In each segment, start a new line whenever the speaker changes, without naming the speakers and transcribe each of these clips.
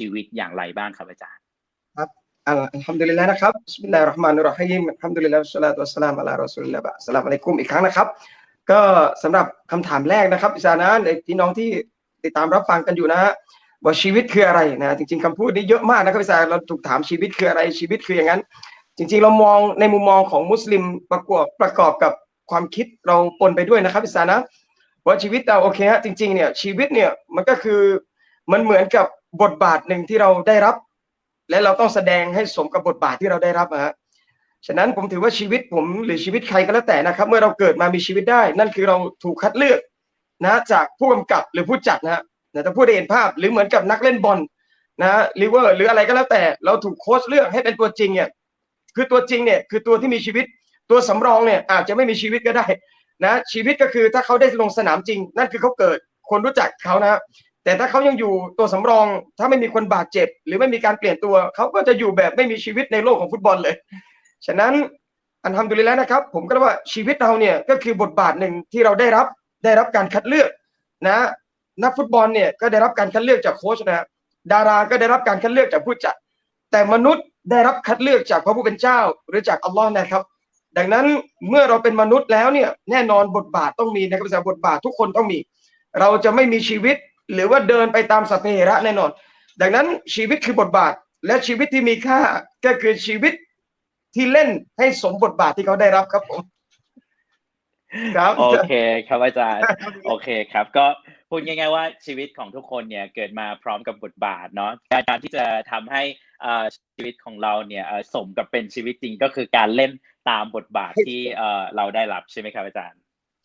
ชีวิตอย่างไรบ้างครับอาจารย์
ครับالحمد للهนะครับبسم الله الرحمن الرحيم الحمد لله والصلاة والسلام على رسول الله السلام عليكمอีกครั้งนะครับ ก็สำหรับคำถามแรกนะครับอิสานะในะพี่น้องที่ติดตามรับฟังกันอยู่นะฮะว่าชีวิตคืออะไรนะจริง ๆคำพูดนี้เยอะมากนะครับอิสารย์เราถูกถามชีวิตคืออะไรชีวิตคืออย่างนั้น จริง ๆ เรามองในมุมมองของมุสลิมประกอบประกอบกับความคิดเราปนไปด้วยนะครับอิสานะว่าชีวิตเราโอเคฮะจริงๆเนี่ยชีวิตเนี่ยมันก็คือมันเหมือนกับ บทบาทหนึ่งที่เราได้รับ และเราต้องแสดงให้สมกับบทบาทที่เราได้รับฮะฉะนั้นผมถือว่าชีวิตผมหรือชีวิตใครก็แล้วแต่นะครับ เมื่อเราเกิดมามีชีวิตได้ นั่นคือเราถูกคัดเลือกนะจากผู้กำกับหรือผู้จัดนะฮะนะถ้าพูดได้เห็นภาพหรือเหมือนกับนักเล่นบอลนะลิเวอร์หรืออะไรก็แล้วแต่ เราถูกโค้ชเลือกให้เป็นตัวจริงเนี่ยคือตัวจริงเนี่ยคือตัวที่มีชีวิตตัวสำรองเนี่ยอาจจะไม่มีชีวิตก็ได้นะชีวิตก็คือถ้าเขาได้ลงสนามจริง นั่นคือเขาเกิดคนรู้จักเขานะ แต่ถ้าเขายังอยู่ตัวสำรอง ถ้าไม่มีคนบาดเจ็บ หรือไม่มีการเปลี่ยนตัว เขาก็จะอยู่แบบไม่มีชีวิตในโลกของฟุตบอลเลย ฉะนั้นอันทำดุลิแล้วนะครับ ผมก็ว่าชีวิตเราเนี่ยก็คือบทบาทหนึ่งที่เราได้รับได้รับการคัดเลือกนะ นักฟุตบอลเนี่ยก็ได้รับการคัดเลือกจากโค้ชนะดาราก็ได้รับการคัดเลือกจากผู้จัด แต่มนุษย์ได้รับคัดเลือกจากพระผู้เป็นเจ้าหรือจากอัลลอฮ์นะครับ ดังนั้นเมื่อเราเป็นมนุษย์แล้วเนี่ยแน่นอนบทบาทต้องมีนะครับบทบาททุกคนต้องมี เราจะไม่มีชีวิต หรือว่าเดินไปตามสัพเพเหระแน่นอน ดังนั้นชีวิตคือบทบาท และชีวิตที่มีค่าก็คือชีวิตที่เล่นให้สมบทบาทที่เขาได้รับครับผม
ครับโอเคครับอาจารย์โอเคครับ ก็พูดง่ายๆว่าชีวิตของทุกคนเนี่ยเกิดมาพร้อมกับบทบาทเนาะการที่จะทำให้ชีวิตของเราเนี่ยสมกับเป็นชีวิตจริงก็คือการเล่นตามบทบาทที่เราได้รับใช่ไหมครับอาจารย์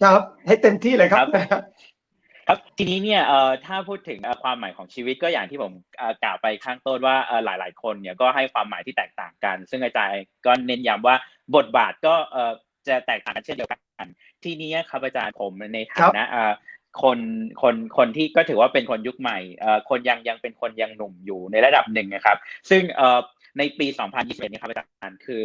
ครับ ให้เต็มที่เลยครับ
ครับทีนี้เนี่ยเอ่อถ้าพูดถึงความหมายของชีวิตก็อย่างที่ผมกล่าวไปข้างต้นว่าหลาย ๆ คนเนี่ยก็ให้ความหมายที่แตกต่างกัน ซึ่งอาจารย์ก็เน้นย้ำว่าบทบาทก็เอ่อจะแตกต่างกันเช่นเดียวกัน ทีนี้ครับอาจารย์ผมในฐานะเอ่อคนคนคนที่ก็ถือว่าเป็นคนยุคใหม่เอ่อคนยังยังเป็นคนยังหนุ่มอยู่ในระดับหนึ่งนะครับ ซึ่งเอ่อในปี 2021นี้ครับอาจารย์คือ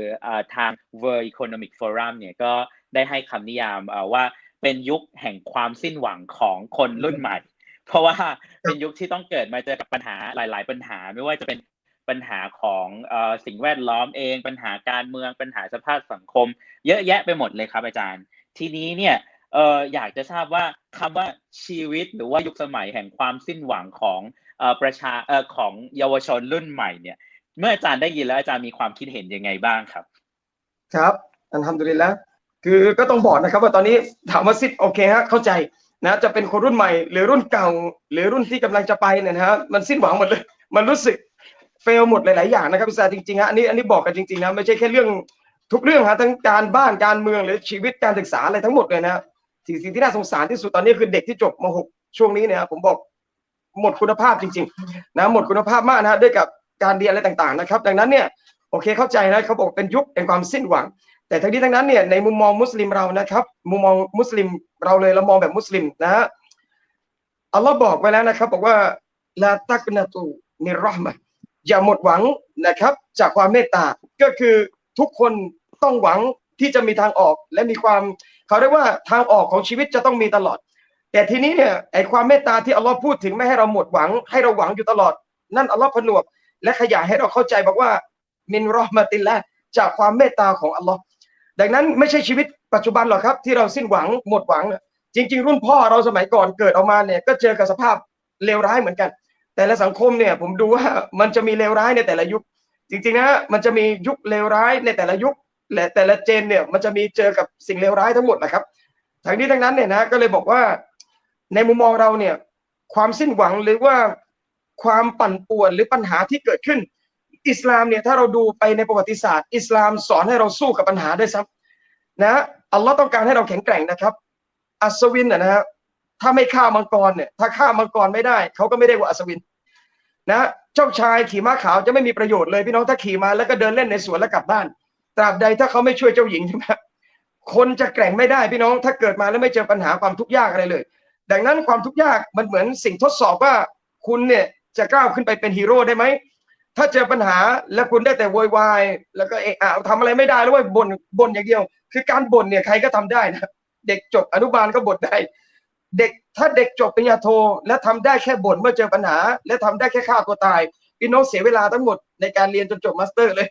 ทาง World Economic Forum เนี่ยก็ได้ให้คำนิยามว่า เป็นยุคแห่งความสิ้นหวังของคนรุ่นใหม่ เพราะว่าเป็นยุคที่ต้องเกิดมาเจอกับปัญหาหลาย ๆ ปัญหาไม่ว่าจะเป็นปัญหาของสิ่งแวดล้อมเอง ปัญหาการเมืองปัญหาสภาพสังคม เยอะแยะไปหมดเลยครับอาจารย์ ทีนี้เนี่ยเอออยากจะทราบว่าคำว่าชีวิตหรือว่ายุคสมัยแห่งความสิ้นหวังของเออประชาเออของเยาวชนรุ่นใหม่เนี่ย เมื่ออาจารย์ได้ยินแล้วอาจารย์มีความคิดเห็นยังไงบ้างครับ
ครับอันทำดุลิแล้ว คือก็ต้องบอกนะครับว่าตอนนี้ถามว่าซิดโอเคฮะเข้าใจนะจะเป็นคนรุ่นใหม่ หรือรุ่นเก่า หรือรุ่นที่กำลังจะไปเนี่ยนะฮะมันสิ้นหวังหมดเลย มันรู้สึกเฟลหมดหลาย ๆ อย่างนะครับพี่ซาจริงๆฮะอันนี้อันนี้บอกกันจริงๆนะไม่ใช่แค่เรื่องทุกเรื่องฮะทั้งการบ้านการเมืองหรือชีวิตการศึกษาอะไรทั้งหมดเลยนะสิ่งสิ่งที่น่าสงสารที่สุดตอนนี้คือเด็กที่จบม .6 ช่วงนี้เนี่ยผมบอกหมดคุณภาพจริง ๆ นะหมดคุณภาพมากนะด้วยกับการเรียนอะไรต่าง ๆ นะครับ ดังนั้นเนี่ยโอเคเข้าใจนะเขาบอกเป็นยุคแห่งความสิ้นหวัง แต่ทั้งนี้ทั้งนั้นเนี่ยในมุมมองมุสลิมเรานะครับ มุมมองมุสลิมเราเลยเรามองแบบมุสลิมนะฮะอัลลอฮ์บอกไว้แล้วนะครับ บอกว่าลาตักนาตูนิรอห์มะอย่าหมดหวังนะครับ จากความเมตตาก็คือทุกคนต้องหวังที่จะมีทางออกและมีความเขาเรียกว่าทางออกของชีวิตจะต้องมีตลอด แต่ทีนี้เนี่ยไอความเมตตาที่อัลลอฮ์พูดถึงไม่ให้เราหมดหวัง ให้เราหวังอยู่ตลอด นั่นอัลลอฮ์ผนวก และขยายให้เราเข้าใจบอกว่า มินรอห์มะติลละจากความเมตตาของอัลลอฮ์ ดังนั้นไม่ใช่ชีวิตปัจจุบันหรอกครับ ที่เราสิ้นหวังหมดหวัง จริง ๆ รุ่นพ่อเราสมัยก่อนเกิดออกมาเนี่ยก็เจอกับสภาพเลวร้ายเหมือนกัน แต่ละสังคมเนี่ยผมดูว่ามันจะมีเลวร้ายในแต่ละยุค จริงๆนะมันจะมียุคเลวร้ายในแต่ละยุคและแต่ละเจนเนี่ยมันจะมีเจอกับสิ่งเลวร้ายทั้งหมดนะครับทั้งนี้ทั้งนั้นเนี่ยนะก็เลยบอกว่าในมุมมองเราเนี่ยความสิ้นหวังหรือว่าความปั่นป่วนหรือปัญหาที่เกิดขึ้น อิสลามเนี่ยถ้าเราดูไปในประวัติศาสตร์ อิสลามสอนให้เราสู้กับปัญหาด้วยซ้ำนะอัลลอฮ์ต้องการให้เราแข็งแกร่งนะครับ อัศวินนะฮะถ้าไม่ฆ่ามังกรเนี่ยถ้าฆ่ามังกรไม่ได้เขาก็ไม่ได้ว่าอัศวินนะเจ้าชายขี่ม้าขาวจะไม่มีประโยชน์เลยพี่น้องถ้าขี่มาแล้วก็เดินเล่นในสวนแล้วกลับบ้าน ตราบใดถ้าเขาไม่ช่วยเจ้าหญิงใช่ไหมคนจะแกร่งไม่ได้พี่น้องถ้าเกิดมาแล้วไม่เจอปัญหาความทุกข์ยากอะไรเลย ดังนั้นความทุกข์ยากมันเหมือนสิ่งทดสอบว่าคุณเนี่ยจะก้าวขึ้นไปเป็นฮีโร่ได้ไหม ถ้าเจอปัญหาแล้วคุณได้แต่โวยวายแล้วก็เอะอะทำอะไรไม่ได้แล้วว่าบ่นบ่นอย่างเดียว คือการบ่นเนี่ยใครก็ทำได้นะเด็กจบอนุบาลก็บ่นได้ เด็กถ้าเด็กจบปริญญาโท และทำได้แค่บ่นเมื่อเจอปัญหา และทำได้แค่ฆ่าตัวตายพี่น้องเสียเวลาทั้งหมดในการเรียนจนจบ master เลย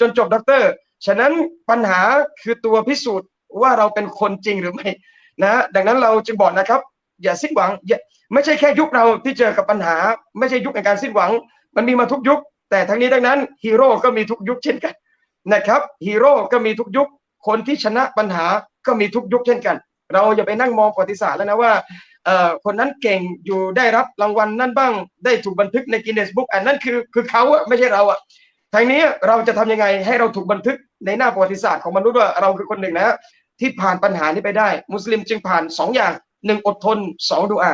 จนจบด็อกเตอร์ฉะนั้นปัญหาคือตัวพิสูจน์ว่าเราเป็นคนจริงหรือไม่นะดังนั้นเราจึงบอกนะครับ อย่าสิ้นหวังอย่าไม่ใช่แค่ยุคเราที่เจอกับปัญหา ไม่ใช่ยุคในการสิ้นหวัง มันมีมาทุกยุค แต่ทั้งนี้ทั้งนั้นฮีโร่ก็มีทุกยุคเช่นกันนะครับฮีโร่ก็มีทุกยุค คนที่ชนะปัญหาก็มีทุกยุคเช่นกัน เราอย่าไปนั่งมองประวัติศาสตร์แล้วนะว่าคนนั้นเก่งอยู่ได้รับรางวัลนั่นบ้าง ได้ถูกบันทึกใน Guinness Book อันนั้นคือคือเขาอะไม่ใช่เราอะทางนี้เราจะทำยังไงให้เราถูกบันทึกในหน้าประวัติศาสตร์ของมนุษย์ว่าเราคือคนหนึ่งนะที่ผ่านปัญหานี้ไปได้ มุสลิมจึงผ่านสองอย่างหนึ่งอดทนสองดูอา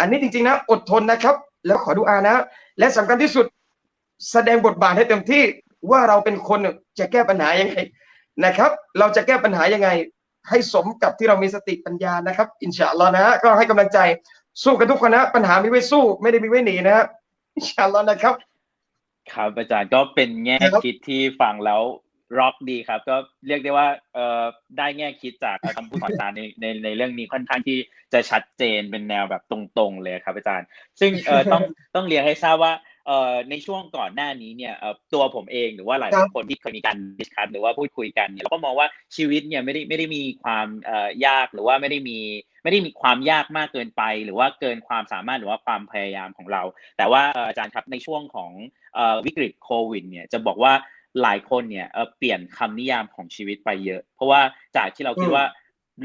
อันนี้จริงๆนะอดทนนะครับ แล้วขอดูอานะ และสำคัญที่สุด แสดงบทบาทให้เต็มที่ว่าเราเป็นคนจะแก้ปัญหายังไงนะครับ เราจะแก้ปัญหายังไง ให้สมกับที่เรามีสติปัญญานะครับ อินชาอัลลอฮ์นะก็ให้กำลังใจสู้กันทุกคนนะปัญหามีไว้สู้ ไม่ได้มีไว้หนีนะฮะอินชาอัลลอฮ์นะครับ
ครับอาจารย์ก็เป็นแง่
คิ
ดที่ฟังแล้วร็อกดีครับ ก็เรียกได้ว่าเอ่อได้แง่คิดจากคำพูดของอาจารย์ในในในเรื่องนี้ค่อนข้างที่จะชัดเจนเป็นแนวแบบตรงๆเลยครับอาจารย์ ซึ่งเอ่อต้องต้องเรียนให้ทราบว่า เอ่อในช่วงก่อนหน้านี้เนี่ยเอ่อตัวผมเองหรือว่าหลาย
ครับ
ๆคนที่เคยมีการดิสคัสหรือว่าพูดคุยกันเนี่ยเราก็มองว่าชีวิตเนี่ยไม่ได้ไม่ได้มีความเอ่อยากหรือว่าไม่ได้มีไม่ได้มีความยากมากเกินไป หรือว่าเกินความสามารถหรือว่าความพยายามของเรา แต่ว่าเอ่ออาจารย์ครับในช่วงของเอ่อวิกฤตโควิดเนี่ยจะบอกว่าหลายคนเนี่ยเอ่อเปลี่ยนคำนิยามของชีวิตไปเยอะ เพราะว่าจากที่เราคิด
อืม
ว่า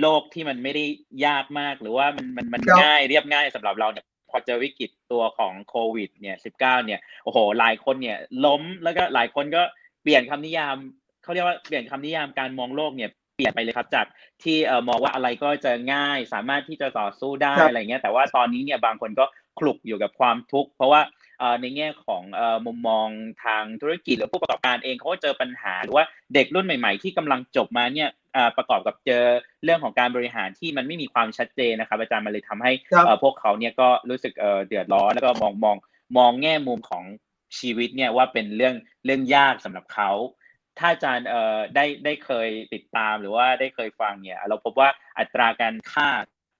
โลกที่มันไม่ได้ยากมากหรือว่ามันมันมัน
ครับ
ง่ายเรียบง่ายสำหรับเราเนี่ย พอเจอวิกฤตตัวของโควิดเนี่ย19เนี่ยโอ้โหหลายคนเนี่ยล้มแล้วก็หลายคนก็เปลี่ยนคำนิยามเขาเรียกว่าเปลี่ยนคำนิยามการมองโลกเนี่ยเปลี่ยนไปเลยครับจากที่เอ่อมองว่าอะไรก็จะง่ายสามารถที่จะต่อสู้ได้
ครับ
อะไรเงี้ยแต่ว่าตอนนี้เนี่ยบางคนก็คลุกอยู่กับความทุกข์เพราะว่าเอ่อในแง่ของเอ่อมุมมองทางธุรกิจหรือผู้ประกอบการเองเขาก็เจอปัญหาหรือว่าเด็กรุ่นใหม่ ๆ ที่กำลังจบมาเนี่ยเอ่อ ประกอบกับเจอเรื่องของการบริหารที่มันไม่มีความชัดเจนนะครับ อาจารย์มันเลยทำให้
ครับ
เอ่อพวกเขาเนี่ยก็รู้สึกเอ่อเดือดร้อนแล้วก็มองมองมองแง่มุมของชีวิตเนี่ยว่าเป็นเรื่องเรื่องยากสำหรับเขาถ้าอาจารย์เอ่อได้ได้เคยติดตามหรือว่าได้เคยฟังเนี่ย เราพบว่าอัตราการฆ่า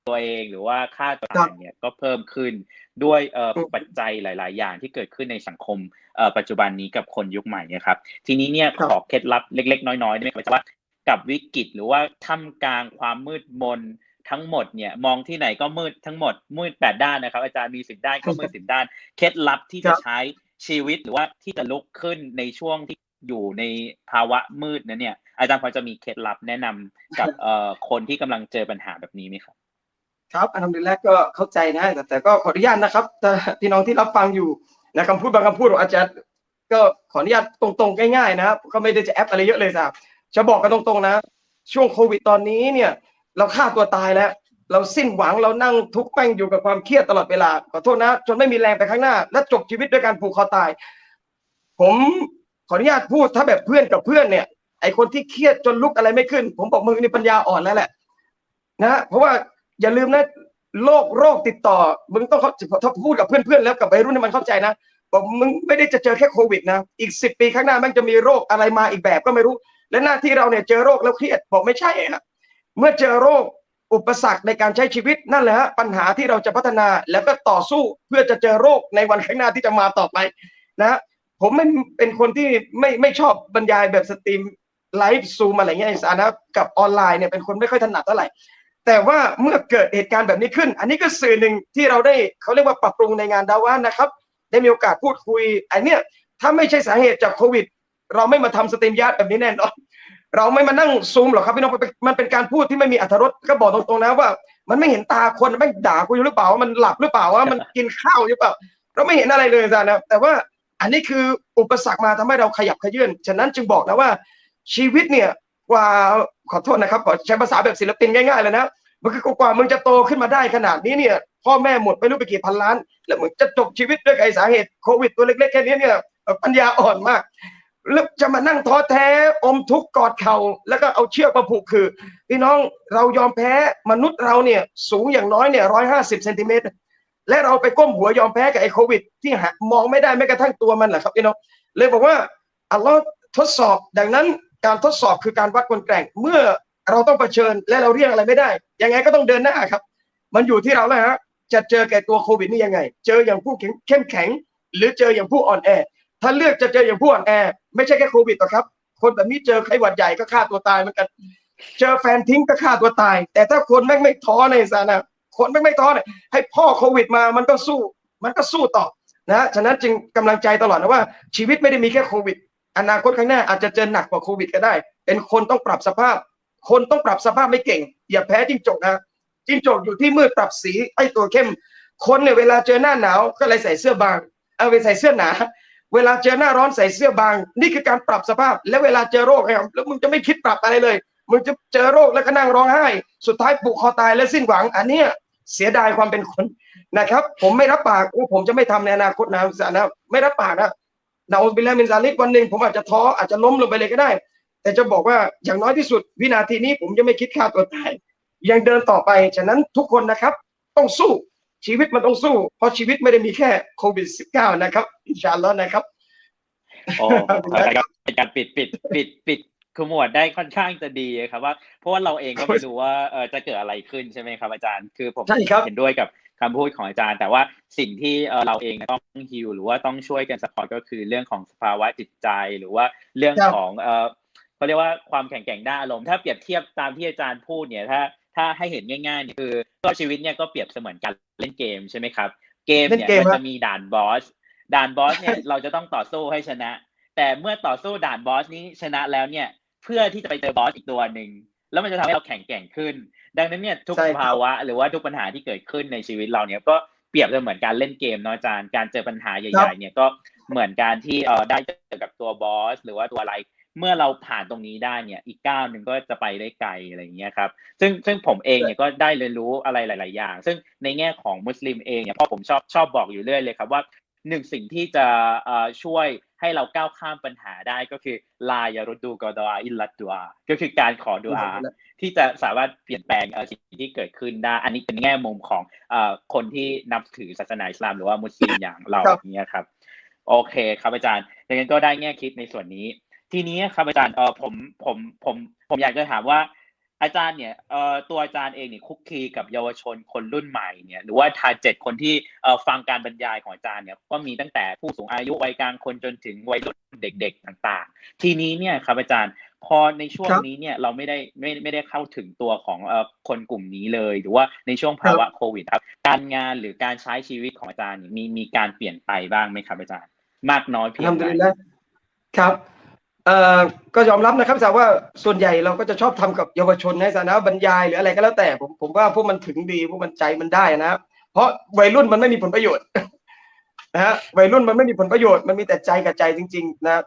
ตัวเองหรือว่าฆ่าตัวตายเนี่ยก็เพิ่มขึ้นด้วยเอ่อ
อืม
ปัจจัยหลาย ๆ อย่างที่เกิดขึ้นในสังคมเอ่อปัจจุบันนี้กับคนยุคใหม่เนี่ยครับ ทีนี้เนี่ย
ครับ
ขอเคล็ดลับเล็ก ๆ น้อยๆได้ไหมครับว่า กับวิกฤตหรือว่าท่ามกลางความมืดมนทั้งหมดเนี่ยมองที่ไหนก็มืดทั้งหมดมืดแปดด้านนะครับ อาจารย์มีสิบด้านก็มืดสิบด้าน เคล็ดลับที่
ครั
จะ
บ
ใช้ชีวิตหรือว่าที่จะลุกขึ้นในช่วงที่อยู่ในภาวะมืดนั้นเนี่ย อาจารย์พอจะมีเคล็ดลับแนะนำกับเอ่อคนที่กำลังเจอปัญหาแบบนี้ไหมครับ
ครับอันดับแรกก็เข้าใจนะแต่แต่ก็ขออนุญาตนะครับถ้าพี่น้องที่รับฟังอยู่นะคำพูดบางคำพูดของอาจารย์ก็ขออนุญาตตรงๆง่ายๆนะครับก็ไม่ได้จะแอปอะไรเยอะเลยครับ จะบอกกันตรงๆนะ ช่วงโควิดตอนนี้เนี่ย เราฆ่าตัวตายแล้ว เราสิ้นหวังเรานั่งทุกข์แป้งอยู่กับความเครียดตลอดเวลาขอโทษนะ จนไม่มีแรงไปข้างหน้า และจบชีวิตด้วยการผูกคอตาย ผมขออนุญาตพูดถ้าแบบเพื่อนกับเพื่อนเนี่ยไอคนที่เครียดจนลุกอะไรไม่ขึ้น ผมบอกมึงนี่ปัญญาอ่อนแล้วแหละนะเพราะว่าอย่าลืมนะโรคโรคติดต่อ มึงต้องเขาถ้าพูดกับเพื่อนๆแล้วกับวัยรุ่นให้มันเข้าใจนะบอกมึงไม่ได้จะเจอแค่โควิดนะ อีกสิบปีข้างหน้ามันจะมีโรคอะไรมาอีกแบบก็ไม่รู้ และหน้าที่เราเนี่ยเจอโรคแล้วเครียดบอกไม่ใช่ฮะเมื่อเจอโรคอุปสรรคในการใช้ชีวิตนั่นแหละฮะปัญหาที่เราจะพัฒนาแล้วก็ต่อสู้เพื่อจะเจอโรคในวันข้างหน้าที่จะมาต่อไปนะฮะผมไม่เป็นคนที่ไม่ไม่ชอบบรรยายแบบสตรีมไลฟ์ซูมอะไรเงี้ยสารนะกับออนไลน์เนี่ยเป็นคนไม่ค่อยถนัดเท่าไหร่แต่ว่าเมื่อเกิดเหตุการณ์แบบนี้ขึ้น อันนี้ก็สื่อหนึ่งที่เราได้เขาเรียกว่าปรับปรุงในงานดะอ์วะฮ์นะครับ ได้มีโอกาสพูดคุยอันเนี้ยถ้าไม่ใช่สาเหตุจากโควิด เราไม่มาทำ StreamYard แบบนี้แน่นอนเราไม่มานั่งซูมหรอกครับพี่น้องมันเป็นการพูดที่ไม่มีอรรถรสก็บอกตรงๆนะว่า มันไม่เห็นตาคนไม่ด่ากูอยู่หรือเปล่ามันหลับหรือเปล่าว่ามันกินข้าวหรือเปล่า เราไม่เห็นอะไรเลยอาจารย์นะแต่ว่าอันนี้คืออุปสรรคมาทำให้เราขยับขยื่นฉะนั้นจึงบอกนะว่าชีวิตเนี่ยกว่าขอโทษนะครับขอใช้ภาษาแบบศิลปินง่ายๆเลยนะมันคือกว่ามึงจะโตขึ้นมาได้ขนาดนี้เนี่ย พ่อแม่หมดไม่รู้ไปกี่พันล้าน แล้วมึงจะจบชีวิตด้วยไอ้สาเหตุโควิดตัวเล็กๆแค่นี้เนี่ยปัญญาอ่อนมาก แล้วจะมานั่งท้อแท้อมทุกข์กอดเข่าแล้วก็เอาเชือกมาผูกคือ พี่น้องเรายอมแพ้มนุษย์เราเนี่ยสูงอย่างน้อยเนี่ยร้อยห้าสิบเซนติเมตรและเราไปก้มหัวยอมแพ้กับไอ้โควิด ที่มองไม่ได้แม้กระทั่งตัวมันแหละครับพี่น้องเลยบอกว่าอัลลอฮ์ทดสอบดังนั้นการทดสอบคือการวัดคนแกร่ง เมื่อเราต้องเผชิญและเราเรียกอะไรไม่ได้ ยังไงก็ต้องเดินหน้าครับ มันอยู่ที่เราแล้วฮะจะเจอแก่ตัวโควิดนี่ยังไง เจออย่างผู้เข้มแข็ง หรือเจออย่างผู้อ่อนแอ ถ้าเลือกจะเจออย่างผู้อ่อนแอ ไม่ใช่แค่โควิดหรอกครับ คนแบบนี้เจอไข้หวัดใหญ่ก็ฆ่าตัวตายเหมือนกัน เจอแฟนทิ้งก็ฆ่าตัวตาย แต่ถ้าคนแม่งไม่ท้อในสานะคนแม่งไม่ท้อเนี่ยให้พ่อโควิดมามันก็สู้ มันก็สู้ต่อนะฉะนั้นจึงกำลังใจตลอดนะว่า ชีวิตไม่ได้มีแค่โควิด อนาคตข้างหน้าอาจจะเจอหนักกว่าโควิดก็ได้ เป็นคนต้องปรับสภาพ คนต้องปรับสภาพไม่เก่ง อย่าแพ้จิ้งจกนะจิ้งจกอยู่ที่มืดปรับสีไอ้ตัวเข้ม คนเนี่ยเวลาเจอหน้าหนาวก็เลยใส่เสื้อบางเอาไปใส่เสื้อหนา เวลาเจอหน้าร้อนใส่เสื้อบาง นี่คือการปรับสภาพ และเวลาเจอโรคเนี่ยแล้วมึงจะไม่คิดปรับอะไรเลย มึงจะเจอโรคแล้วก็นั่งร้องไห้ สุดท้ายปุกคอตายและสิ้นหวัง อันเนี้ยเสียดายความเป็นคนนะครับ ผมไม่รับปากว่าผมจะไม่ทำในอนาคตนะสานะไม่รับปากนะนาอุบิลามินซาลิกวันหนึ่งผมอาจจะท้ออาจจะล้มลงไปเลยก็ได้ แต่จะบอกว่าอย่างน้อยที่สุด วินาทีนี้ผมจะไม่คิดฆ่าตัวตายยังเดินต่อไปฉะนั้นทุกคนนะครับ ต้องสู้ ชีวิตมันต้องสู้ เพราะชีวิตไม่ได้มีแค่โควิด -19 นะครับอินชาอัลลอฮ์นะครับ
โอ้ครับเป็นการปิดปิดปิดปิดขมวดได้ค่อนข้างจะดีครับว่าเพราะว่าเราเองก็ไม่รู้ว่าเออจะเกิดอะไรขึ้นใช่ไหมครับอาจารย์คือผม
ใช่ครับ
เห็นด้วยกับคำพูดของอาจารย์ แต่ว่าสิ่งที่เออเราเองต้องฮิวหรือว่าต้องช่วยกันสปอร์ตก็คือเรื่องของสภาวะจิตใจหรือว่าเรื่อง
ครับ
ของเออเขาเรียกว่าความแข็งแกร่งด้านอารมณ์ถ้าเปรียบเทียบตามที่อาจารย์พูดเนี่ยถ้า ถ้าให้เห็นง่ายๆเนี่ยคือก็ชีวิตเนี่ยก็เปรียบเสมือนการเล่นเกมใช่ไหมครับ เกม
เล่น
เนี่ย
เกม
มัน
ครั
จะ
บ
มีด่านบอสด่านบอสเนี่ยเราจะต้องต่อสู้ให้ชนะ แต่เมื่อต่อสู้ด่านบอสนี้ชนะแล้วเนี่ยเพื่อที่จะไปเจอบอสอีกตัวหนึ่งแล้วมันจะทำให้เราแข็งแกร่งขึ้น ดังนั้นเนี่ยทุก
ใช่
ส
ครับ
ภาวะ หรือว่าทุกปัญหาที่เกิดขึ้นในชีวิตเราเนี่ยก็เปรียบเสมือนการเล่นเกมเนาะอาจารย์การเจอปัญหาใหญ่ๆเนี่ยก็เหมือนการที่เออได้เจอกับตัวบอสหรือว่าตัวอะไร เมื่อเราผ่านตรงนี้ได้เนี่ยอีกก้าวหนึ่งก็จะไปได้ไกลอะไรอย่างเงี้ยครับซึ่งซึ่งผมเองเนี่ยก็ได้เรียนรู้อะไรหลาย ๆ อย่าง ซึ่งในแง่ของมุสลิมเองเนี่ยพ่อผมชอบชอบบอกอยู่เรื่อยเลยครับว่าหนึ่งสิ่งที่จะเอ่อช่วยให้เราก้าวข้ามปัญหาได้ก็คือลายารุดูกอดอาอิลลัดดัวก็คือการขอดุอาที่จะสามารถเปลี่ยนแปลงเอ่อสิ่งที่เกิดขึ้นได้ อันนี้เป็นแง่มุมของเอ่อคนที่นับถือศาสนาอิสลามหรือว่ามุสลิมอย่างเรา
ครับ
อย่างเงี้ยครับ โอเคครับอาจารย์ดังนั้นก็ได้แง่คิดในส่วนนี้ ทีนี้ครับอาจารย์เออผมผมผมผมอยากจะถามว่าอาจารย์เนี่ยเอ่อตัวอาจารย์เองเนี่ยคุกคีกับเยาวชนคนรุ่นใหม่เนี่ยหรือว่าทาร์เจ็ดคนที่เอ่อฟังการบรรยายของอาจารย์เนี่ยก็มีตั้งแต่ผู้สูงอายุวัยกลางคนจนถึงวัยรุ่นเด็ก ๆต่าง ๆ ทีนี้เนี่ยครับอาจารย์พอในช่วง
ครับ
นี้เนี่ยเราไม่ได้ไม่ไม่ได้เข้าถึงตัวของเอ่อคนกลุ่มนี้เลย หรือว่าในช่วงภาวะโควิดครับการงานหรือการใช้ชีวิตของอาจารย์เนี่ยมีมีการเปลี่ยนไปบ้างไหมครับอาจารย์ มากน้อยเพียง
ทำ
ใด
ดีแล้วครับเอ่อ ก็ยอมรับนะครับแต่ว่าส่วนใหญ่เราก็จะชอบทำกับเยาวชนในฐานะบรรยายหรืออะไรก็แล้วแต่ผมผมว่าพวกมันถึงดีพวกมันใจมันได้นะครับเพราะวัยรุ่นมันไม่มีผลประโยชน์นะฮะวัยรุ่นมันไม่มีผลประโยชน์มันมีแต่ใจกับใจจริง ๆ นะ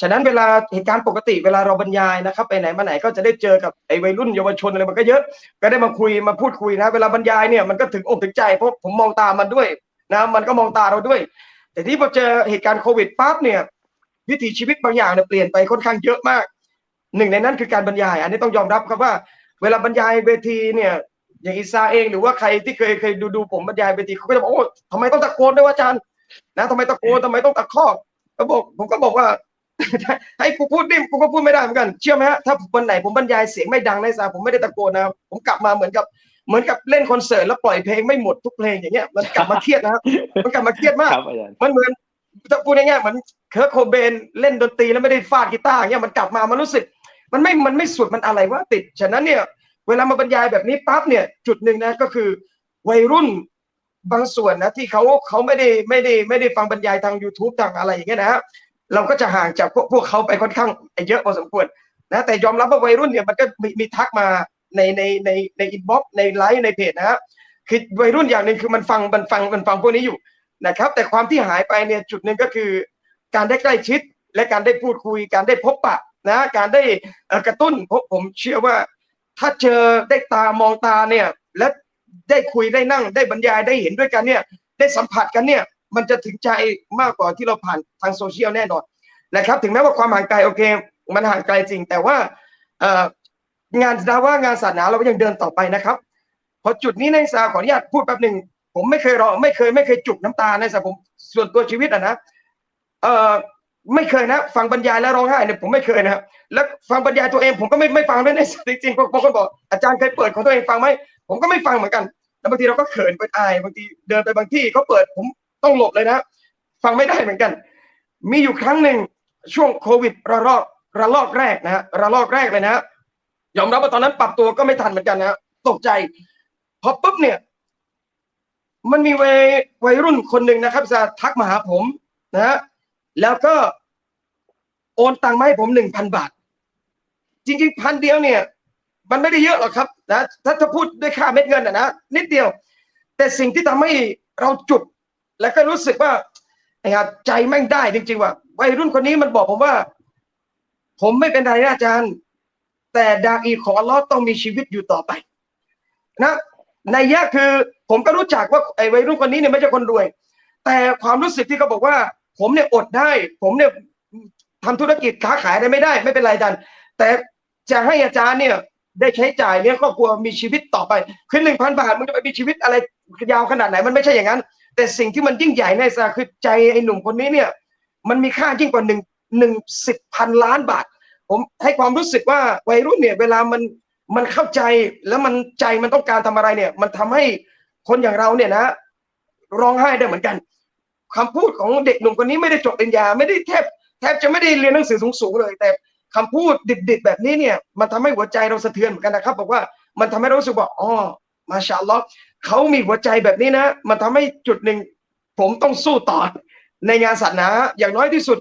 ฉะนั้นเวลาเหตุการณ์ปกติเวลาเราบรรยายนะครับ ไปไหนมาไหนก็จะได้เจอกับไอ้วัยรุ่นเยาวชนอะไรมันก็เยอะ ก็ได้มาคุยมาพูดคุยนะ เวลาบรรยายเนี่ยมันก็ถึงอกถึงใจเพราะผมมองตามันด้วยนะมันก็มองตาเราด้วย แต่ที่พอเจอเหตุการณ์โควิดปั๊บเนี่ย วิถีชีวิตบางอย่างเนี่ยเปลี่ยนไปค่อนข้างเยอะมาก หนึ่งในนั้นคือการบรรยาย อันนี้ต้องยอมรับครับว่า เวลาบรรยายเวทีเนี่ยอย่างอิซาเองหรือว่าใครที่เคยเคยดูดูผมบรรยายเวทีเขาก็จะบอกโอ้ทำไมต้องตะโกนด้วยวะอาจารย์นะทำไมตะโกนทำไมต้องตะคอกก็บอกผมก็บอกว่าให้กูพูดนิ่มกูก็พูดไม่ได้เหมือนกันเชื่อไหมฮะถ้าวันไหนผมบรรยายเสียงไม่ดังในสาผมไม่ได้ตะโกนนะครับผมกลับมาเหมือนกับเหมือนกับเล่นคอนเสิร์ตแล้วปล่อยเพลงไม่หมดทุกเพลงอย่างเงี้ยมันกลับมาเครียดนะครับมันกลับมาเครียดมาก
ครับอาจารย์
มันเหมือน ถ้าพูดง่ายๆเหมือน Kurt Cobain เล่นดนตรีแล้วไม่ได้ฟาดกีตาร์เงี้ยมันกลับมามันรู้สึก มันไม่มันไม่สุดมันอะไรวะติด ฉะนั้นเนี่ย เวลามาบรรยายแบบนี้ปั๊บเนี่ยจุดหนึ่งนะก็คือวัยรุ่นบางส่วนนะที่เขาเขาไม่ได้ไม่ได้ไม่ได้ฟังบรรยายทาง YouTube ทางอะไรอย่างเงี้ยนะฮะเราก็จะห่างจากพวกพวกเขาไปค่อนข้างเยอะพอสมควรนะแต่ยอมรับว่าวัยรุ่นเนี่ยมันก็มีมีทักมาในในในใน inbox ในไลฟ์ในเพจนะฮะคือวัยรุ่นอย่างหนึ่งคือมันฟังมันฟังมันฟังพวกนี้อยู่ นะครับ แต่ความที่หายไปเนี่ยจุดหนึ่งก็คือ การได้ใกล้ชิดและการได้พูดคุย การได้พบปะนะการได้กระตุ้น ผมเชื่อว่า ถ้าเจอได้ตามองตาเนี่ยและได้คุยได้นั่งได้บรรยายได้เห็นด้วยกันเนี่ยได้สัมผัสกันเนี่ยมันจะถึงใจมากกว่าที่เราผ่านทางโซเชียลแน่นอนนะครับถึงแม้ว่าความห่างไกลโอเค มันห่างไกลจริง แต่ว่างานดาว่างานศาสนาเราก็ยังเดินต่อไปนะครับ พอจุดนี้ในสาขออนุญาตพูดแป๊บหนึ่ง ผมไม่เคยร้องไม่เคยไม่เคยจุกน้ำตาในสัผมส่วนตัวชีวิตอะนะเอ่อไม่เคยนะ ฟังบรรยายแล้วร้องไห้เนี่ยผมไม่เคยนะครับแล้วฟังบรรยายตัวเองผมก็ไม่ไม่ฟังด้วยในจริงๆบางคนบอกอาจารย์เคยเปิดของตัวเองฟังไหมผมก็ไม่ฟังเหมือนกัน แล้วบางทีเราก็เขินไปอายบางทีเดินไปบางที่เขาเปิดผมต้องหลบเลยนะ ฟังไม่ได้เหมือนกัน มีอยู่ครั้งหนึ่งช่วงโควิดระลอกระลอกแรกนะฮะระลอกแรกเลยนะยอมรับว่าตอนนั้นปรับตัวก็ไม่ทันเหมือนกันนะตกใจพอปุ๊บเนี่ย มันมีวัยวัยรุ่นคนหนึ่งนะครับจะทักมาหาผมนะฮะแล้วก็โอนตังค์มาให้ผมหนึ่งพันบาท จริงๆพันเดียวเนี่ย มันไม่ได้เยอะหรอกครับนะถ้าถ้าพูดด้วยค่าเม็ดเงินอะนะนิดเดียว แต่สิ่งที่ทำให้เราจุดแล้วก็รู้สึกว่าไอ้ห่าใจแม่งได้จริงๆว่าวัยรุ่นคนนี้มันบอกผมว่า ผมไม่เป็นไรนะอาจารย์ แต่ดาอีของอัลลอฮ์ต้องมีชีวิตอยู่ต่อไป นะ ในยะคือ ผมก็รู้จักว่าไอ้วัยรุ่นคนนี้เนี่ยไม่ใช่คนรวย แต่ความรู้สึกที่เขาบอกว่า ผมเนี่ยอดได้ ผมเนี่ยทำธุรกิจค้าขายได้ไม่ได้ ไม่เป็นไรอาจารย์แต่จะให้อาจารย์เนี่ยได้ใช้จ่ายเลี้ยงครอบครัวมีชีวิตต่อไปคือหนึ่งพันบาทมันจะไปมีชีวิตอะไรยาวขนาดไหนมันไม่ใช่อย่างนั้น แต่สิ่งที่มันยิ่งใหญ่ในสาคือใจไอ้หนุ่มคนนี้เนี่ย มันมีค่ายิ่งกว่าหนึ่งหนึ่งสิบพันล้านบาท ผมให้ความรู้สึกว่าวัยรุ่นเนี่ย เวลามัน มันเข้าใจแล้วมันใจมันต้องการทำอะไรเนี่ย มันทำให้คนอย่างเราเนี่ยนะ ร้องไห้ได้เหมือนกันคำพูดของเด็กหนุ่มคนนี้ไม่ได้จบปริญญาไม่ได้แทบแทบจะไม่ได้เรียนหนังสือสูงๆเลย แต่คำพูดดิบๆแบบนี้เนี่ย มันทำให้หัวใจเราสะเทือนเหมือนกันนะครับ บอกว่ามันทำให้เรารู้สึกว่าอ๋อมาชาลลอฮ์เขามีหัวใจแบบนี้นะ มันทำให้จุดหนึ่งผมต้องสู้ต่อในงานศาสนาอย่างน้อยที่สุด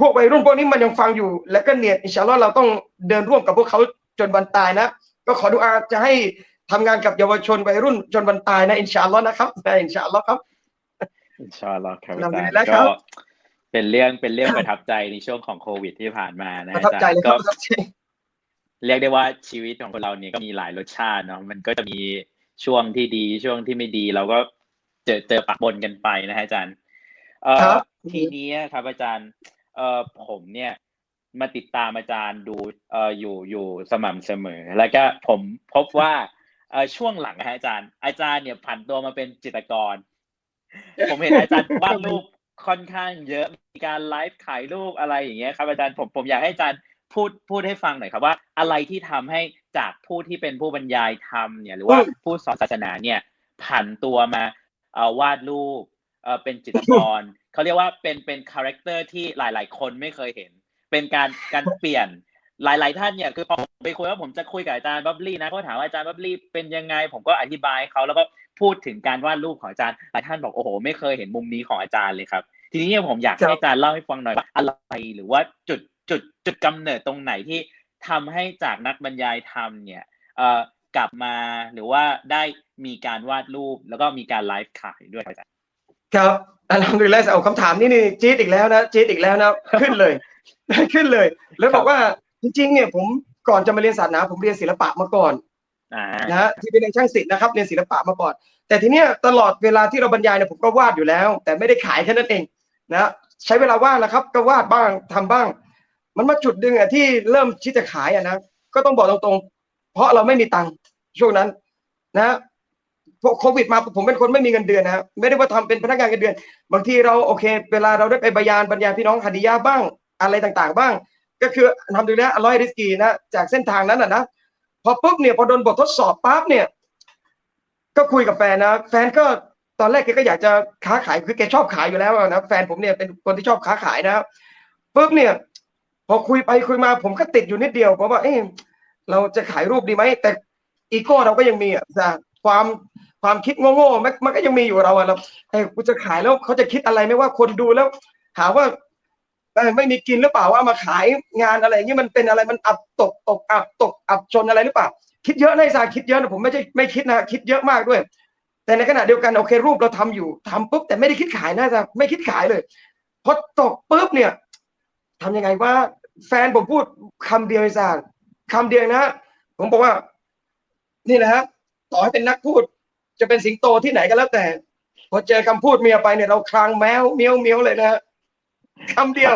พวกวัยรุ่นพวกนี้มันยังฟังอยู่ และก็เนี่ยอินชาอัลลอฮ์เราต้องเดินร่วมกับพวกเขา จนวันตายนะ ก็ขอดุอาจะให้ทำงานกับเยาวชนวัยรุ่นจนวันตายนะอินชาอัลลอฮ์นะครับอินชาอัลลอฮ์ครับ
อินชาอัลลอฮ์ครับ
อัลฮัมดุ
อา
ลิ
จาร
ลลาห์ครั
ย์ก็
บ
เป็นเรื่องเป็นเรื่องประทับใจในช่วงของโควิดที่ผ่านมานะ
ประ
อา
ทับ
จาร
ใจ
ย์
เลยค
ก็
รับประทับใจ
เรียกได้ว่าชีวิตของคนเราเนี่ยก็มีหลายรสชาติเนาะมันก็จะมีช่วงที่ดีช่วงที่ไม่ดีเราก็เจอเจอปะปนกันไปนะฮะอาจารย์เอ่
ครั
อบทีนี้ครับอาจารย์เอ่อผมเนี่ย มาติดตามอาจารย์ดูเอ่ออยู่อยู่สม่ำเสมอ แล้วก็ผมพบว่าเอ่อช่วงหลังนะฮะอาจารย์ อาจารย์เนี่ยผันตัวมาเป็นจิตรกร ผมเห็นอาจารย์วาดรูปค่อนข้างเยอะมีการไลฟ์ขายรูปอะไรอย่างเงี้ยครับอาจารย์ผมผมอยากให้อาจารย์พูดพูดให้ฟังหน่อยครับว่า อะไรที่ทำให้จากผู้ที่เป็นผู้บรรยายธรรมเนี่ยหรือว่า
อืม
ผู้สอนศาสนาเนี่ยผันตัวมาเอ่อวาดรูปเอ่อเป็นจิตรกรเขาเรียกว่าเป็นเป็น character ที่หลาย ๆ คนไม่เคยเห็น เป็นการการเปลี่ยนหลาย ๆ ท่านเนี่ยคือพอผมไปคุยว่าผมจะคุยกับอาจารย์บับลี่นะเขาถามว่าอาจารย์บับลี่เป็นยังไง ผมก็อธิบายให้เขาแล้วก็พูดถึงการวาดรูปของอาจารย์หลายท่านบอกโอ้โหไม่เคยเห็นมุมนี้ของอาจารย์เลยครับ ทีนี้เนี่ยผมอยาก
ครับ
ให้อาจารย์เล่าให้ฟังหน่อยว่าอะไรหรือว่าจุดจุดจุดกำเนิดตรงไหนที่ทำให้จากนักบรรยายธรรมเนี่ยเอ่อกลับมาหรือว่าได้มีการวาดรูปแล้วก็มีการไลฟ์ขายด้วยครับอาจารย์
ครับอัลฮัมดุลิลละห์เอาคำถามนี้นี่จี๊ดอีกแล้วนะจี๊ดอีกแล้วนะขึ้นเลยขึ้นเลย แล้วบอกว่าจริงๆเนี่ยผมก่อนจะมาเรียนศาสนาผมเรียนศิลปะมาก่อน
อ่า
นะฮะที่เป็นเรียนช่างศิลป์นะครับเรียนศิลปะมาก่อน แต่ทีเนี้ยตลอดเวลาที่เราบรรยายเนี่ยผมก็วาดอยู่แล้ว แต่ไม่ได้ขายแค่นั้นเองนะใช้เวลาว่างนะครับ ก็วาดบ้างทำบ้าง มันมาจุดหนึ่งอะที่เริ่มที่จะขายอะนะก็ต้องบอกตรงๆ เพราะเราไม่มีตังค์ช่วงนั้นนะ พอโควิดมาผมเป็นคนไม่มีเงินเดือนนะครับไม่ได้ว่าทำเป็นพนักงานเงินเดือน บางทีเราโอเค เวลาเราได้ไปบรรยานบรรยายพี่น้องฮัดียาบ้างอะไรต่างๆ บ้าง ก็คือทำดูแลอร่อยริสกีนะจากเส้นทางนั้นอะนะพอปุ๊บเนี่ยพอโดนบททดสอบปั๊บเนี่ย ก็คุยกับแฟนนะแฟนก็ตอนแรกแกก็อยากจะค้าขายคือแกชอบขายอยู่แล้วนะแฟนผมเนี่ยเป็นคนที่ชอบค้าขายนะครับปุ๊บเนี่ย พอคุยไปคุยมาผมก็ติดอยู่นิดเดียวเพราะว่าเอ๊ะเราจะขายรูปดีไหมแต่อีโก้เราก็ยังมีอะนะความ ความคิดโง่ๆมันมันก็ยังมีอยู่กับเราอะเราเอ้กูจะขายแล้วเขาจะคิดอะไรไหมว่าคนดูแล้ว หาว่าเอ้ยไม่มีกินหรือเปล่าว่ามาขายงานอะไรอย่างนี้มันเป็นอะไรมันอับตกตกอับตกอับจนอะไรหรือเปล่า คิดเยอะนะไอ้ซาคิดเยอะนะผมไม่ใช่ไม่คิดนะคิดเยอะมากด้วย แต่ในขณะเดียวกันโอเครูปเราทำอยู่ทำปุ๊บแต่ไม่ได้คิดขายนะจ๊ะไม่คิดขายเลยพอตกปุ๊บเนี่ยทำยังไงว่า แฟนผมพูดคำเดียวไอ้ซาคำเดียวนะ ผมบอกว่า นี่แหละฮะต่อให้เป็นนักพูด จะเป็นสิงโตที่ไหนก็แล้วแต่ พอเจอคำพูดเมียไปเนี่ยเราคลางแมวเมียวเมียวเลยนะฮะคำเดียว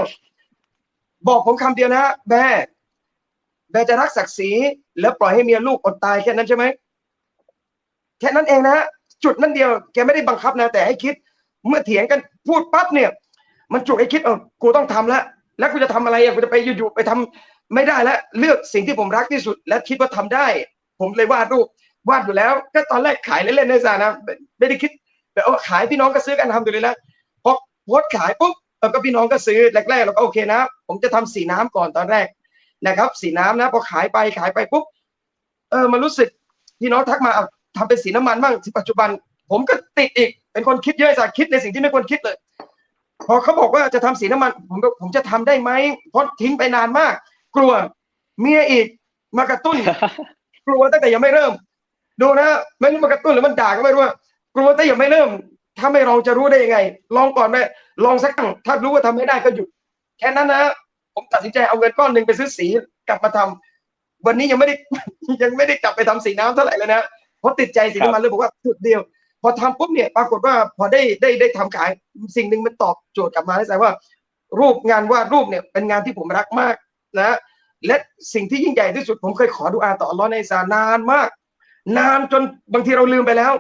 บอกผมคำเดียวนะแม่แม่จะรักศักดิ์ศรีแล้วปล่อยให้เมียลูกอดตายแค่นั้นใช่ไหมแค่นั้นเองนะจุดนั้นเดียวแกไม่ได้บังคับนะแต่ให้คิด เมื่อเถียงกันพูดปั๊บเนี่ย มันจุกให้คิดเออกูต้องทำแล้วแล้วกูจะทำอะไรอะกูจะไปอยู่ๆไปทำไม่ได้แล้วเลือกสิ่งที่ผมรักที่สุด และคิดว่าทำได้ ผมเลยวาดรูป วาดอยู่แล้ว ก็ตอนแรกขายเล่นๆในสานะไม่ไม่ได้คิดแบบเอาขายพี่น้องก็ซื้อกันทำดูเลยแล้วพอโพสต์ขายปุ๊บแล้วก็พี่น้องก็ซื้อแรกๆเราก็โอเคนะ ผมจะทำสีน้ำก่อนตอนแรกนะครับ สีน้ำนะพอขายไปขายไปปุ๊บเออมันรู้สึกพี่น้องทักมาเอาทำเป็นสีน้ำมันบ้างที่ปัจจุบัน ผมก็ติดอีกเป็นคนคิดเยอะสักคิดในสิ่งที่ไม่ควรคิดเลย พอเขาบอกว่าจะทำสีน้ำมัน ผมก็ผมจะทำได้ไหมเพราะทิ้งไปนานมาก กลัวเมียอีกมากระตุ้น กลัวตั้งแต่ยังไม่เริ่ม ดูนะไม่รู้มากระตุ้นหรือมันด่าก็ไม่รู้ว่ากลัวแต่ยังไม่เริ่ม ถ้าไม่ลองจะรู้ได้ยังไง ลองก่อนไหมลองสักครั้งถ้ารู้ว่าทำไม่ได้ก็หยุดแค่นั้นนะผมตัดสินใจเอาเงินก้อนหนึ่งไปซื้อสีกลับมาทำวันนี้ยังไม่ได้ยังไม่ได้กลับไปทำสีน้ำเท่าไหร่เลยนะเพราะติดใจสีน้ำมันเลยบอกว่าจุดเดียว พอทำปุ๊บเนี่ยปรากฏว่าพอได้ได้ได้ทำขายสิ่งหนึ่งมันตอบโจทย์กลับมาให้แสดงว่า รูปงานวาดรูปเนี่ยเป็นงานที่ผมรักมากนะ และสิ่งที่ยิ่งใหญ่ที่สุดผมเคยขอดุอาต่ออัลลอฮ์ในซานานมาก นานจนบางทีเราลืมไปแล้ว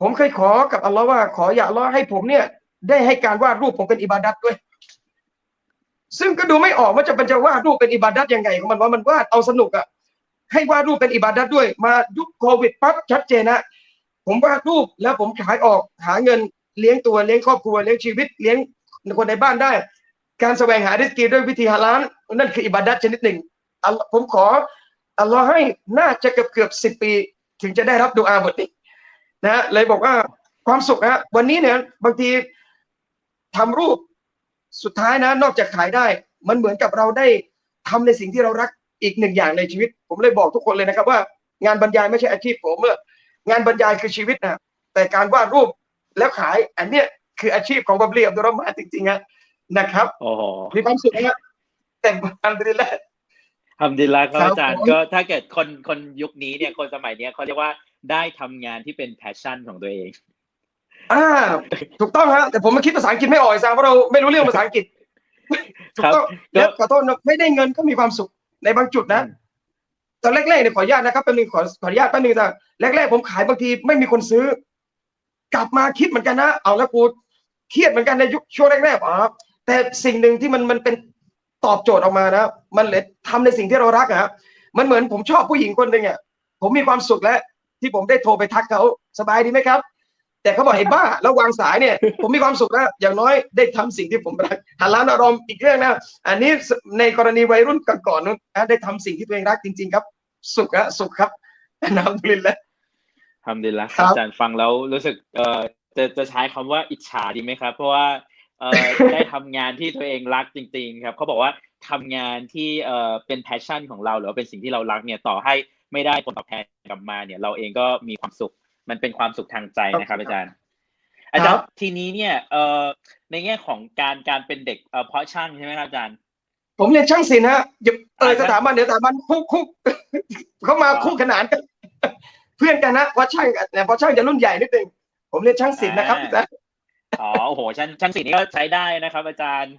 ผมเคยขอกับอัลลอฮ์ว่าขออย่าอัลลอฮ์ให้ผมเนี่ย ได้ให้การวาดรูปผมเป็นอิบาดัตด้วย ซึ่งก็ดูไม่ออกว่าจะเป็นจะวาดรูปเป็นอิบาดัตยังไงของมันว่ามันวาดเอาสนุกอะให้วาดรูปเป็นอิบาดัตด้วย มายุคโควิดปั๊บชัดเจนนะผมวาดรูปแล้วผมขายออกหาเงินเลี้ยงตัวเลี้ยงครอบครัวเลี้ยงชีวิตเลี้ยงคนในบ้านได้ การแสวงหาริสกีด้วยวิธีฮาลาลนั่นคืออิบาดัตชนิดหนึ่งผมขออัลลอฮ์ให้น่าจะเกือบเกือบสิบปี ถึงจะได้รับดูอาบทนี้นะเลยบอกว่าความสุขนะวันนี้เนี่ยบางทีทำรูปสุดท้ายนะนอกจากขายได้ มันเหมือนกับเราได้ทำในสิ่งที่เรารักอีกหนึ่งอย่างในชีวิต ผมเลยบอกทุกคนเลยนะครับว่า งานบรรยายไม่ใช่อาชีพผมเมื่องานบรรยายคือชีวิตนะแต่การวาดรูปแล้วขายอันเนี้ยคืออาชีพของบับเลียบดุรมาจริงๆนะนะครับ
โอ้โห
มีความสุขนะแต่อันดีแล้ว
ทำดีแล้วครับ
ครับ
อาจารย์
ผม
ก็ถ้าเกิดคนคนยุคนี้เนี่ยคนสมัยเนี้ยเขาเรียกว่าได้ทำงานที่เป็นแพชชั่นของตัวเอง
อ่า ถูกต้องฮะแต่ผมมาคิดภาษาอังกฤษไม่ออกไอ้ซาเพราะเราไม่รู้เรื่องภาษาอังกฤษถูกต้อง
ครับ
แล้วขอโทษนะไม่ได้เงินก็มีความสุขในบางจุดนะ
อืม
ตอนแรกๆเนี่ยขออนุญาตนะครับแป๊บนึงขอขออนุญาตแป๊บนึงแต่แรกๆผมขายบางทีไม่มีคนซื้อ กลับมาคิดเหมือนกันนะเอาแล้วกูเครียดเหมือนกันในยุคช่วงแรกๆอ๋อแต่สิ่งหนึ่งที่มันมันเป็น ตอบโจทย์ออกมานะ มันเลยทำในสิ่งที่เรารักอะครับมันเหมือนผมชอบผู้หญิงคนหนึ่งอะผมมีความสุขแล้วที่ผมได้โทรไปทักเขาสบายดีไหมครับ แต่เขาบอกไอ้บ้าแล้ววางสายเนี่ย ผมมีความสุขแล้วอย่างน้อยได้ทำสิ่งที่ผมรักหันล้านอารมณ์อีกเรื่องนะอันนี้ในกรณีวัยรุ่นก่อนๆนู้นนะได้ทำสิ่งที่ตัวเองรักจริง ๆ ครับ สุขอะสุขครับอัลฮัมดุลิลลาฮ์
ทำดีแล้วค
รั
รับอาจารย์ฟังแล้วรู้สึกเอ่อจะจะใช้คำว่าอิจฉาดีไหมครับ เพราะว่า เอ่อได้ทำงานที่ตัวเองรักจริง ๆ ครับเขาบอกว่าทำงานที่เอ่อเป็น passion ของเราหรือว่าเป็นสิ่งที่เรารักเนี่ยต่อให้ไม่ได้ผลตอบแทนกลับมาเนี่ยเราเองก็มีความสุขมันเป็นความสุขทางใจนะครับ อาจารย์ อาจารย์ทีนี้เนี่ยเอ่อในแง่ของการการเป็นเด็กเอ่อเพาะช่างใช่ไหมครับอาจารย์
ผมเรียนช่างศิลป์ฮะอย่าเออ
อ่า
สถาบันเดี๋ยวสถาบันคู่คู่เขามาคู่ขนานกันเพื่อนกันนะเพราะช่างกันแต่เพราะช่างจะรุ่นใหญ่นิดนึงผมเรียนช่างศิลป์นะครับ
อ่าอ๋อโอ้โหชั้นชั้นสี่นี่ก็ใช้ได้นะครับ อาจารย์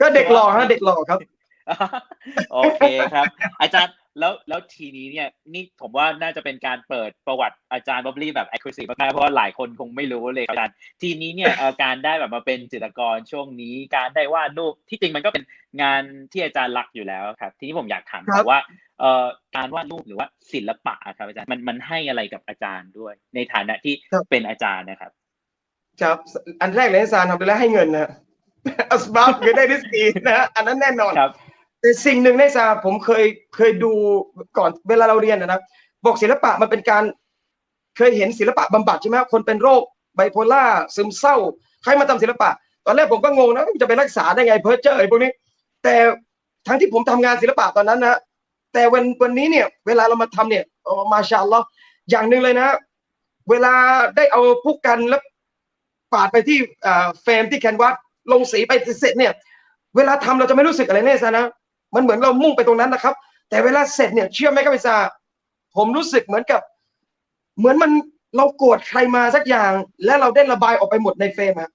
ก็เด็กหล่อฮะเด็กหล่อครับ
โอเคครับ อาจารย์แล้วแล้วทีนี้เนี่ยนี่ผมว่าน่าจะเป็นการเปิดประวัติอาจารย์บ๊อบลี่แบบ accuracy มากๆเพราะว่าหลายคนคงไม่รู้เลยครับอาจารย์ทีนี้เนี่ยเอ่อการได้แบบมาเป็นจิตรกรช่วงนี้ การได้วาดรูปที่จริงมันก็เป็นงานที่อาจารย์รักอยู่แล้วครับ ทีนี้ผมอยากถาม
ครับ
ว่าเอ่อการวาดรูปหรือว่าศิลปะอะครับอาจารย์มันมันให้อะไรกับอาจารย์ด้วย ในฐานะที่เป็นอาจารย์นะครับ
ครับ อันแรกเลยอาจารย์ทำไปแล้วให้เงินนะอัสบับคือได้ริสกีนะฮะอันนั้นแน่นอน
ครับ
แต่สิ่งหนึ่งในซาผมเคยเคยดูก่อนเวลาเราเรียนนะนะบอกศิลปะมันเป็นการเคยเห็นศิลปะบำบัดใช่ไหมคนเป็นโรคไบโพล่าซึมเศร้า ใครมาทำศิลปะ ตอนแรกผมก็งงนะจะไปรักษาได้ไงเพ้อเจ้อไอ้พวกนี้ แต่ทั้งที่ผมทำงานศิลปะตอนนั้นนะแต่วันวันนี้เนี่ย เวลาเรามาทำเนี่ยโอ้มาชาอัลลอฮ์อย่างหนึ่งเลยนะ เวลาได้เอาผู้กันแล้ว ปาดไปที่เฟรมที่แคนวาสลงสีไปเสร็จเนี่ยเวลาทำเราจะไม่รู้สึกอะไรแน่ซะนะมันเหมือนเรามุ่งไปตรงนั้นนะครับ แต่เวลาเสร็จเนี่ยเชื่อไหมครับพี่ซาผมรู้สึกเหมือนกับ เหมือนมันเราโกรธใครมาสักอย่าง และเราได้ระบายออกไปหมดในเฟรมอะ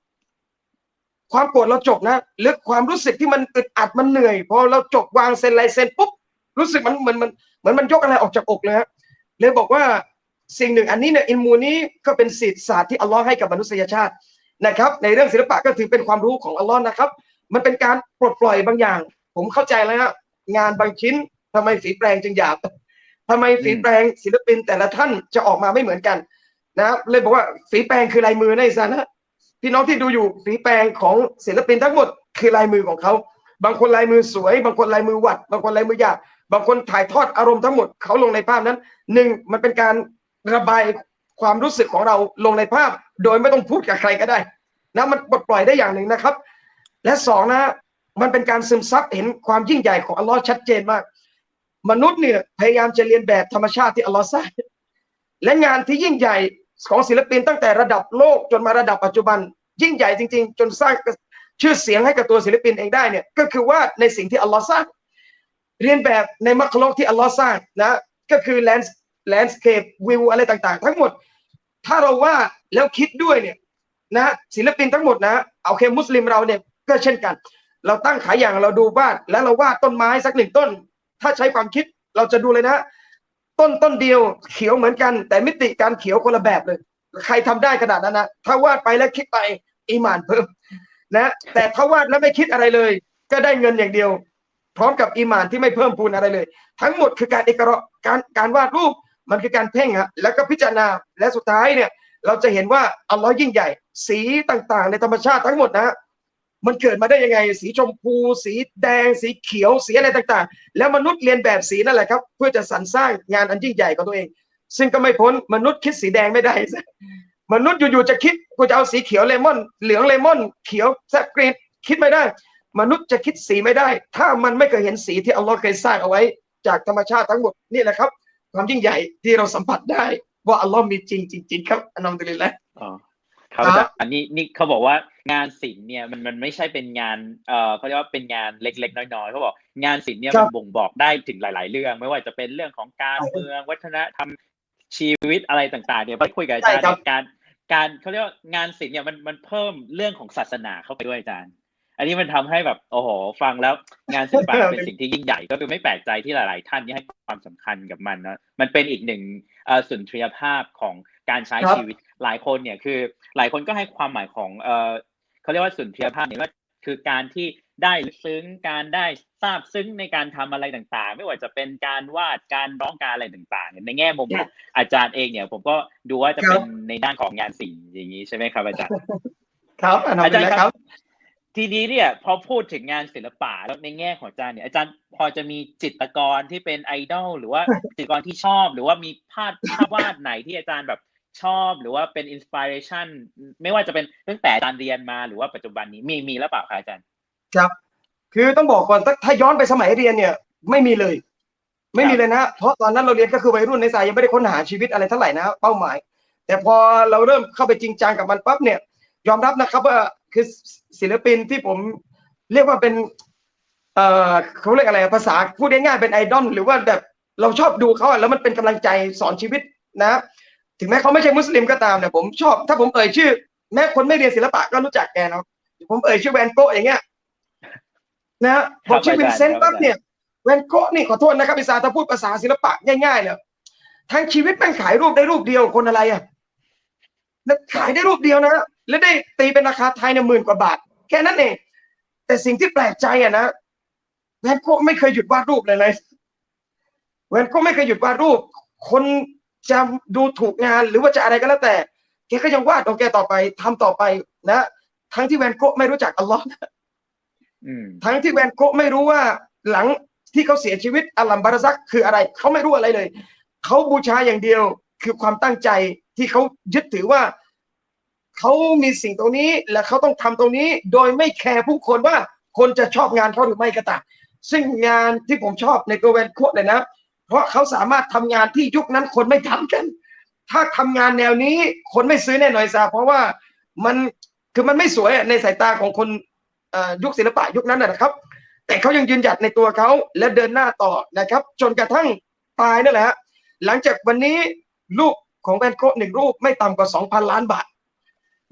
ความโกรธเราจบนะหรือความรู้สึกที่มันอึดอัดมันเหนื่อยพอเราจบวางเซ็นลายเซ็นปุ๊บรู้สึกมันเหมือนมันเหมือนมันยกอะไรออกจากอกเลยฮะเลยบอกว่า สิ่งหนึ่งอันนี้เนี่ยอินมูนี้ก็เป็นศิษย์ศาสตร์ที่อัลลอฮ์ให้กับมนุษยชาตินะครับ ในเรื่องศิลปะก็ถือเป็นความรู้ของอัลลอฮ์นะครับ มันเป็นการปลดปล่อยบางอย่าง ผมเข้าใจแล้วฮะงานบางชิ้นทำไมฝีแปรงจึงหยาบทำไมฝีแปรงศิลปินแต่ละท่านจะออกมาไม่เหมือนกันนะครับเลยบอกว่าฝีแปรงคือลายมือในซานะพี่น้องที่ดูอยู่ฝีแปรงของศิลปินทั้งหมดคือลายมือของเขา บางคนลายมือสวย บางคนลายมือหวัด บางคนลายมือหยากบางคนถ่ายทอดอารมณ์ทั้งหมดเขาลงในภาพนั้นหนึ่งมันเป็นการ ระบายความรู้สึกของเราลงในภาพ โดยไม่ต้องพูดกับใครก็ได้นะมันปลดปล่อยได้อย่างหนึ่งนะครับ และสองนะมันเป็นการซึมซับเห็นความยิ่งใหญ่ของอัลลอฮ์ชัดเจนมาก มนุษย์เนี่ยพยายามจะเรียนแบบธรรมชาติที่อัลลอฮ์สร้างและงานที่ยิ่งใหญ่ของศิลปินตั้งแต่ระดับโลกจนมาระดับปัจจุบัน ยิ่งใหญ่จริง ๆ จนสร้างชื่อเสียงให้กับตัวศิลปินเองได้เนี่ยก็คือว่าในสิ่งที่อัลลอฮ์สร้าง เรียนแบบในมัคโลกที่อัลลอฮ์สร้างนะก็คือแลนด์ แลนด์สเคปวิวอะไรต่างๆ ทั้งหมด ถ้าเราว่าแล้วคิดด้วยเนี่ยนะศิลปินทั้งหมดนะเอาเคมุสลิมเราเนี่ยก็เช่นกัน เราตั้งขายอย่างเราดูบ้านแล้วเราวาดต้นไม้สักหนึ่งต้น ถ้าใช้ความคิดเราจะดูเลยนะ ต้นต้นเดียวเขียวเหมือนกัน แต่มิติการเขียวคนละแบบเลย ใครทำได้ขนาดนั้นนะถ้าวาดไปแล้วคิดไปอีมานเพิ่มนะแต่ถ้าวาดแล้วไม่คิดอะไรเลย ก็ได้เงินอย่างเดียว พร้อมกับอีมานที่ไม่เพิ่มพูนอะไรเลย ทั้งหมดคือการเอกระการการวาดรูป มันคือการเพ่งฮะแล้วก็พิจารณาและสุดท้ายเนี่ย เราจะเห็นว่าอัลลอฮ์ยิ่งใหญ่ สีต่างๆ ในธรรมชาติทั้งหมดนะมันเกิดมาได้ยังไง สีชมพู สีแดง สีเขียวสีอะไรต่างๆ แล้วมนุษย์เรียนแบบสีนั่นแหละครับ เพื่อจะสรรสร้างงานอันยิ่งใหญ่ของตัวเอง ซึ่งก็ไม่พ้นมนุษย์คิดสีแดงไม่ได้ มนุษย์อยู่ๆจะคิดกูจะเอาสีเขียวเลมอน เหลืองเลมอนเขียวแซกรีนคิดไม่ได้ มนุษย์จะคิดสีไม่ได้ ถ้ามันไม่เคยเห็นสีที่อัลลอฮ์เคยสร้างเอาไว้ จากธรรมชาติทั้งหมดนี่แหละครับ ความยิ่งใหญ่ที่เราสัมผัสได้ ว่าอัลลอฮ์มีจริงจริง ๆ ครับอันนั้นเลยแหละ
อ๋อครับ
ครับ
อาจารย์อันนี้นี่เขาบอกว่างานศิลป์เนี่ยมันมันไม่ใช่เป็นงานเอ่อเขาเรียกว่าเป็นงานเล็ก ๆ น้อยๆเขาบอกงานศิลป์เนี่ย
ครั
มั
บ
นบ่งบอกได้ถึงหลาย ๆ เรื่อง ไม่ว่าจะเป็นเรื่องของการเมืองวัฒนธรรมชีวิตอะไรต่าง ๆ เนี่ยไปคุยกับอาจารย์
ใช่ครับ
เนี่ยการการเขาเรียกว่างานศิลป์เนี่ยมันมันเพิ่มเรื่องของศาสนาเข้าไปด้วยอาจารย์ อันนี้มันทำให้แบบโอ้โหฟังแล้วงานศิลปะเป็นสิ่งที่ยิ่งใหญ่ก็คือไม่แปลกใจที่หลาย ๆ ท่านที่ให้ความสำคัญกับมันนะมันเป็นอีกหนึ่งเอ่อสุนทรียภาพของการใช้ชีวิตหลายคนเนี่ยคือ หลายคนก็ให้ความหมายของเออเขาเรียกว่าสุนทรียภาพเนี่ยว่าคือการที่ได้ซึ้งการได้ทราบซึ้งในการทำอะไรต่างๆ ไม่ว่าจะเป็นการวาดการร้องการอะไรต่างๆ ในแง่มุมของอาจารย์เองเนี่ย ผมก็ดูว่าจะเป็นในด้านของงานศิลป์อย่างนี้ใช่ไหมครับอาจารย์
ครับอา
จารย์ครั
บ
ทีนี้เนี่ยพอพูดถึงงานศิลปะแล้วในแง่ของอาจารย์เนี่ยอาจารย์พอจะมีจิตรกรที่เป็นไอดอลหรือว่าจิตรกรที่ชอบ หรือว่ามีภาพภาพวาดไหนที่อาจารย์แบบชอบหรือว่าเป็นอินสปิเรชันไม่ว่าจะเป็นตั้งแต่อาจารย์เรียนมาหรือว่าปัจจุบันนี้มีมีแล้วเปล่าคะอาจารย์
ครับ คือต้องบอกก่อนถ้าถ้าย้อนไปสมัยเรียนเนี่ย ไม่มีเลย ไม่มีเลยนะเพราะตอนนั้นเราเรียนก็คือวัยรุ่นในสายยังไม่ได้ค้นหาชีวิตอะไรเท่าไหร่นะเป้าหมาย แต่พอเราเริ่มเข้าไปจริงจังกับมันปั๊บเนี่ยยอมรับนะครับว่า คือศิลปินที่ผมเรียกว่าเป็น เอ่อเขาเรียกอะไรภาษาพูดง่ายๆเป็นไอดอลหรือว่าแบบเราชอบดูเขาอะแล้วมันเป็นกำลังใจสอนชีวิตนะ ถึงแม้เขาไม่ใช่มุสลิมก็ตามเนี่ยผมชอบ ถ้าผมเอ่ยชื่อ แม้คนไม่เรียนศิลปะก็รู้จักแกเนาะผมเอ่ยชื่อแวนโกะอย่างเงี้ยนะบอกชื่อวินเซนต์ปั๊บเนี่ยแวนโกะนี่ขอโทษนะครับพิซาถ้าพูดภาษาศิลปะง่ายๆเนี่ยทั้งชีวิตแม่งขายรูปได้รูปเดียวคนอะไรอะแล้วขายได้รูปเดียวนะ แล้วได้ตีเป็นราคาไทยเนี่ยหมื่นกว่าบาท แค่นั้นเอง แต่สิ่งที่แปลกใจอะนะแวนโกะไม่เคยหยุดวาดรูปเลยเลยแวนโกะไม่เคยหยุดวาดรูป คนจะดูถูกงานหรือว่าจะอะไรก็แล้วแต่แกก็ยังวาดของแกต่อไปทำต่อไปนะ ทั้งที่แวนโกะไม่รู้จักอัลลอฮ์
อืม
ทั้งที่แวนโกะไม่รู้ว่าหลังที่เขาเสียชีวิตอัลลัมบาราซักคืออะไร เขาไม่รู้อะไรเลย เขาบูชาอย่างเดียวคือความตั้งใจที่เขายึดถือว่า เขามีสิ่งตรงนี้และเขาต้องทำตรงนี้ โดยไม่แคร์ผู้คนว่าคนจะชอบงานเขาหรือไม่ก็ตามซึ่งงานที่ผมชอบในตัวแวนโกเลยนะ เพราะเขาสามารถทำงานที่ยุคนั้นคนไม่ทำกัน ถ้าทำงานแนวนี้คนไม่ซื้อแน่นอนซาเพราะว่ามันคือมันไม่สวยในสายตาของคนยุคศิลปะยุคนั้นนะครับ แต่เขายังยืนหยัดในตัวเขาและเดินหน้าต่อนะครับ จนกระทั่งตายนั่นแหละฮะหลังจากวันนี้รูปของแวนโกะหนึ่งรูปไม่ต่ำกว่าสองพันล้านบาท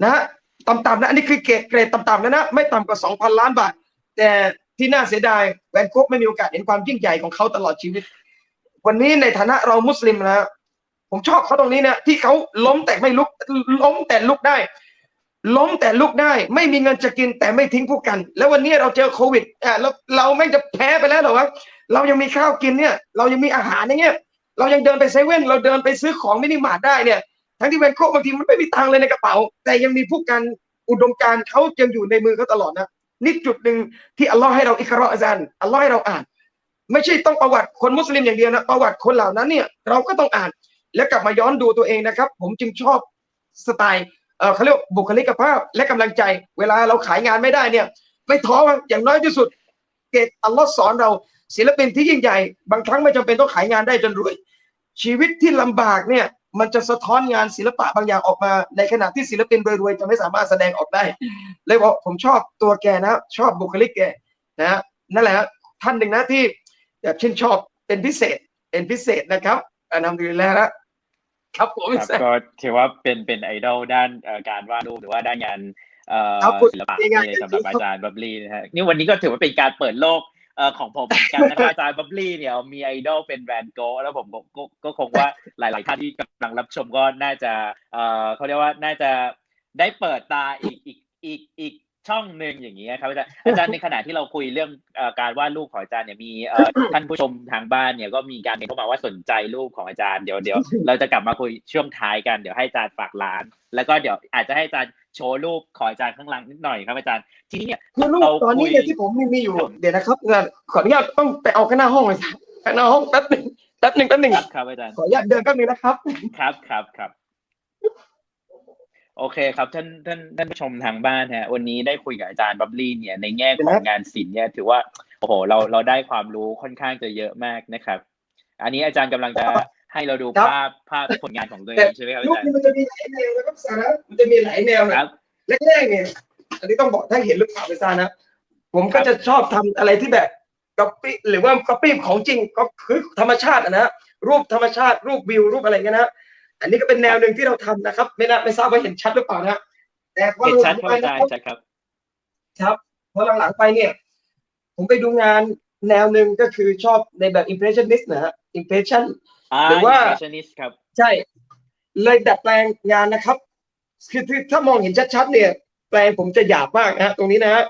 นะฮะต่ำๆนะอันนี้คือเกรดเกรดต่ำๆแล้วนะไม่ต่ำกว่าสองพันล้านบาท แต่ที่น่าเสียดายแวนโกไม่มีโอกาสเห็นความยิ่งใหญ่ของเขาตลอดชีวิต วันนี้ในฐานะเรามุสลิมนะผมชอบเขาตรงนี้เนี่ยที่เขาล้มแต่ไม่ลุกล้มแต่ลุกได้ ล้มแต่ลุกได้ ไม่มีเงินจะกินแต่ไม่ทิ้งพู่กัน แล้ววันนี้เราเจอโควิดอะแล้วเราแม่งจะแพ้ไปแล้วเหรอวะเรายังมีข้าวกินเนี่ย เรายังมีอาหารอย่างเงี้ยเรายังเดินไปเซเว่นเราเดินไปซื้อของมินิมาร์ทได้เนี่ย ทั้งที่แวนโคบางทีมันไม่มีตังเลยในกระเป๋า แต่ยังมีผู้กันอุดมการเขายังอยู่ในมือเขาตลอดนะนี่จุดหนึ่งที่อัลลอฮ์ให้เราอิกเราะอาจารย์อัลลอฮ์ให้เราอ่าน ไม่ใช่ต้องประวัติคนมุสลิมอย่างเดียวนะประวัติคนเหล่านั้นเนี่ยเราก็ต้องอ่าน แล้วกลับมาย้อนดูตัวเองนะครับ ผมจึงชอบสไตล์เออเขาเรียกว่าบุคลิกภาพและกำลังใจ เวลาเราขายงานไม่ได้เนี่ยไม่ท้ออย่างน้อยที่สุด เกตอัลลอฮ์สอนเราศิลปินที่ยิ่งใหญ่ บางครั้งไม่จำเป็นต้องขายงานได้จนรวย ชีวิตที่ลำบากเนี่ยมันจะสะท้อนงานศิลปะบางอย่างออกมา ในขณะที่ศิลปินรวยๆจะไม่สามารถแสดงออกได้ เลยบอกผมชอบตัวแกนะ ชอบบุคลิกแกนะนั่นแหละฮะท่านหนึ่งนะที่แบบชื่นชอบเป็นพิเศษเป็นพิเศษนะครับอันนำดีแล้วนะครับผม
ครับก็ถือว่าเป็นเป็นไอดอลด้านเอ่อการวาดรูปหรือว่าด้านงานเอ่อ
ครับคุณ
ศิลปะ
ง่ายๆ
เลยสำหรับอาจารย์บับลี่นะฮะนี่วันนี้ก็ถือว่าเป็นการเปิดโลกเอ่อ ของผมเหมือนกันนะครับอาจารย์บับลี่เนี่ยมีไอดอลเป็นแบรนด์โกแล้วผมก็ก็ก็คงว่าหลาย ๆ ท่านที่กำลังรับชมก็น่าจะเอ่อเขาเรียกว่าน่าจะได้เปิดตาอีกอีกอีกอีกช่องหนึ่งอย่างนี้ยครับอาจารย์อาจารย์ในขณะที่เราคุยเรื่องการวาดรูปของอาจารย์เนี่ยมีท่านผู้ชมทางบ้านเนี่ยก็มีการมนเข้ามาว่าสนใจรูปของอาจารย์เดี๋ยวเดี๋ยวเราจะกลับมาคุยช่วงท้ายกันเดี๋ยวให้อาจารย์ฝากร้าน แล้วก็เดี๋ยวอาจจะให้อาจารย์ โชว์รูปของอาจารย์ข้างหลังนิดหน่อยครับอาจารย์ ทีนี้เนี่ย
คือรูป
เรา
ตอนนี้
คุย
เนี่ยที่ผมมีมีอยู่ เดี๋ยวนะครับงานขออนุญาตต้องไปเอาข้างหน้าห้องเลยข้างหน้าห้องแป๊บหนึ่งแป๊บหนึ่งแป๊บหนึ่ง
ครับครับอาจารย์
ขออนุญาตเดินแป๊บหนึงนะครับ
ครับครับครับโอเคครับท่านท่านท่านผู้ชมทางบ้านฮะวันนี้ได้คุยกับอาจารย์บับลี่เนี่ยในแง่ของงานศิลป์เนี่ยถือว่าโอ้โหเราเราได้ความรู้ค่อนข้างจะเยอะมากนะครับ อันนี้อาจารย์กำลังจะ ให้เราดูภาพภาพผลงานของตัวเองใช่ไหมครับ
รูป
อาจารย์
นี้มันจะมีหลายแนวนะครับสาระมันจะมีหลายแนว
ค
นะ
รับ
แรกๆเนี่ยอันนี้ต้องบอกถ้าเห็นหรือเปล่าไม่ทราบนะผมก็จะชอบทำอะไรที่แบบก๊อปปี้หรือว่าก๊อปปี้ของจริงก็คือธรรมชาติอะนะรูปธรรมชาติรูปวิวรูปอะไรเงี้ยนะอันนี้ก็เป็นแนวหนึ่งที่เราทำนะครับ ไม่น่าไม่ทราบว่าเห็นชัดหรือเปล่านะแต่พอ
เห็น
ห
ชั
ลั
ด
ง
ครับ
ไป
อา
นะ
จาร
ครับ
ย์ชัดครับ
ครับพอหลังๆไปเนี่ย ผมไปดูงานแนวหนึ่งก็คือชอบในแบบ impressionist นะฮะ impression
อ่า
หรือว่า
impressionist ครับ
ใช่ เลยดัดแปลงงานนะครับคือคือถ้ามองเห็นชัดๆเนี่ย แปลงผมจะหยาบมากนะฮะตรงนี้นะฮะ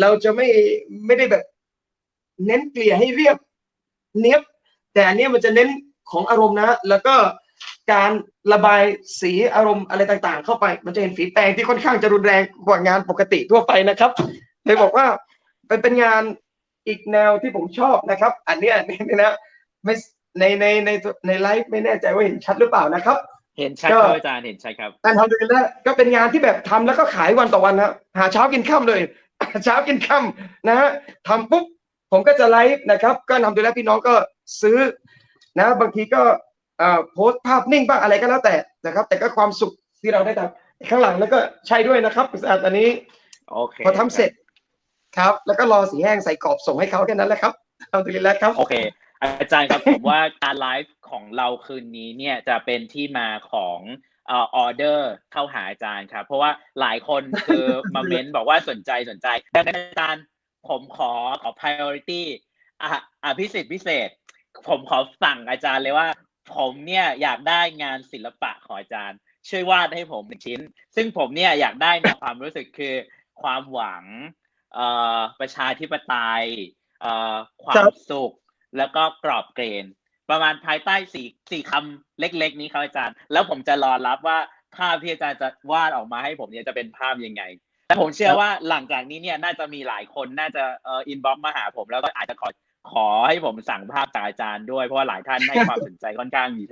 เราจะไม่ไม่ได้แบบ เน้นเกลี่ยให้เรียบเนียบ แต่อันเนี้ยมันจะเน้นของอารมณ์นะ แล้วก็การระบายสีอารมณ์อะไรต่างๆ เข้าไป มันจะเห็นฝีแปรงที่ค่อนข้างจะรุนแรงกว่างานปกติทั่วไปนะครับเลยบอกว่าเป็นเป็นงานอีกแนวที่ผมชอบนะครับ อันเนี้ยนี่นะไม่ ในในในในไลฟ์ไม่แน่ใจว่าเห็นชัดหรือเปล่านะครับ
เห็นชัด
ก็
ครับอาจารย์เห็นชัดครับ
การทำดูแลวก็เป็นงานที่แบบทำแล้วก็ขายวันต่อวันนะหาเช้ากินค่ำเลยหาเช้ากินค่ำนะฮะทำปุ๊บผมก็จะไลฟ์นะครับ ก็นำดูแลพี่น้องก็ซื้อนะบางทีก็เอ่อโพสต์ภาพนิ่งบ้างอะไรก็แล้วแต่นะครับ แต่ก็ความสุขที่เราได้ทำข้างหลังแล้วก็ใช้ด้วยนะครับอันนี้
โอเค
พอทำเสร็จครับ แล้วก็รอสีแห้งใส่กรอบส่งให้เขาแค่นั้นแหละครับเอาดูแลครับ
โอเค อาจารย์ครับผมว่าการไลฟ์ของเราคืนนี้เนี่ยจะเป็นที่มาของออเดอร์เข้าหาอาจารย์ครับเพราะว่าหลายคนคือมาเม้นบอกว่าสนใจสนใจดังนั้นอาจารย์ผมขอขอ priority อะอะพิเศษพิเศษ ผมขอสั่งอาจารย์เลยว่า ผมเนี่ยอยากได้งานศิลปะของอาจารย์ ช่วยวาดให้ผมหนึ่งชิ้น ซึ่งผมเนี่ยอยากได้ในความรู้สึกคือความหวังประชาธิปไตยความสุข แล้วก็กรอบเกรนประมาณภายใต้สี่สี่คำเล็ก ๆ นี้ครับอาจารย์ แล้วผมจะรอรับว่าภาพที่อาจารย์จะวาดออกมาให้ผมเนี่ยจะเป็นภาพยังไงแต่ผมเชื่อว่าหลังจากนี้เนี่ยน่าจะมีหลายคนน่าจะเอ่ออินบ็อกมาหาผมแล้วก็อาจจะขอขอให้ผมสั่งภาพจากอาจารย์ด้วยเพราะว่าหลายท่านให้ความสนใจค่อนข้างมี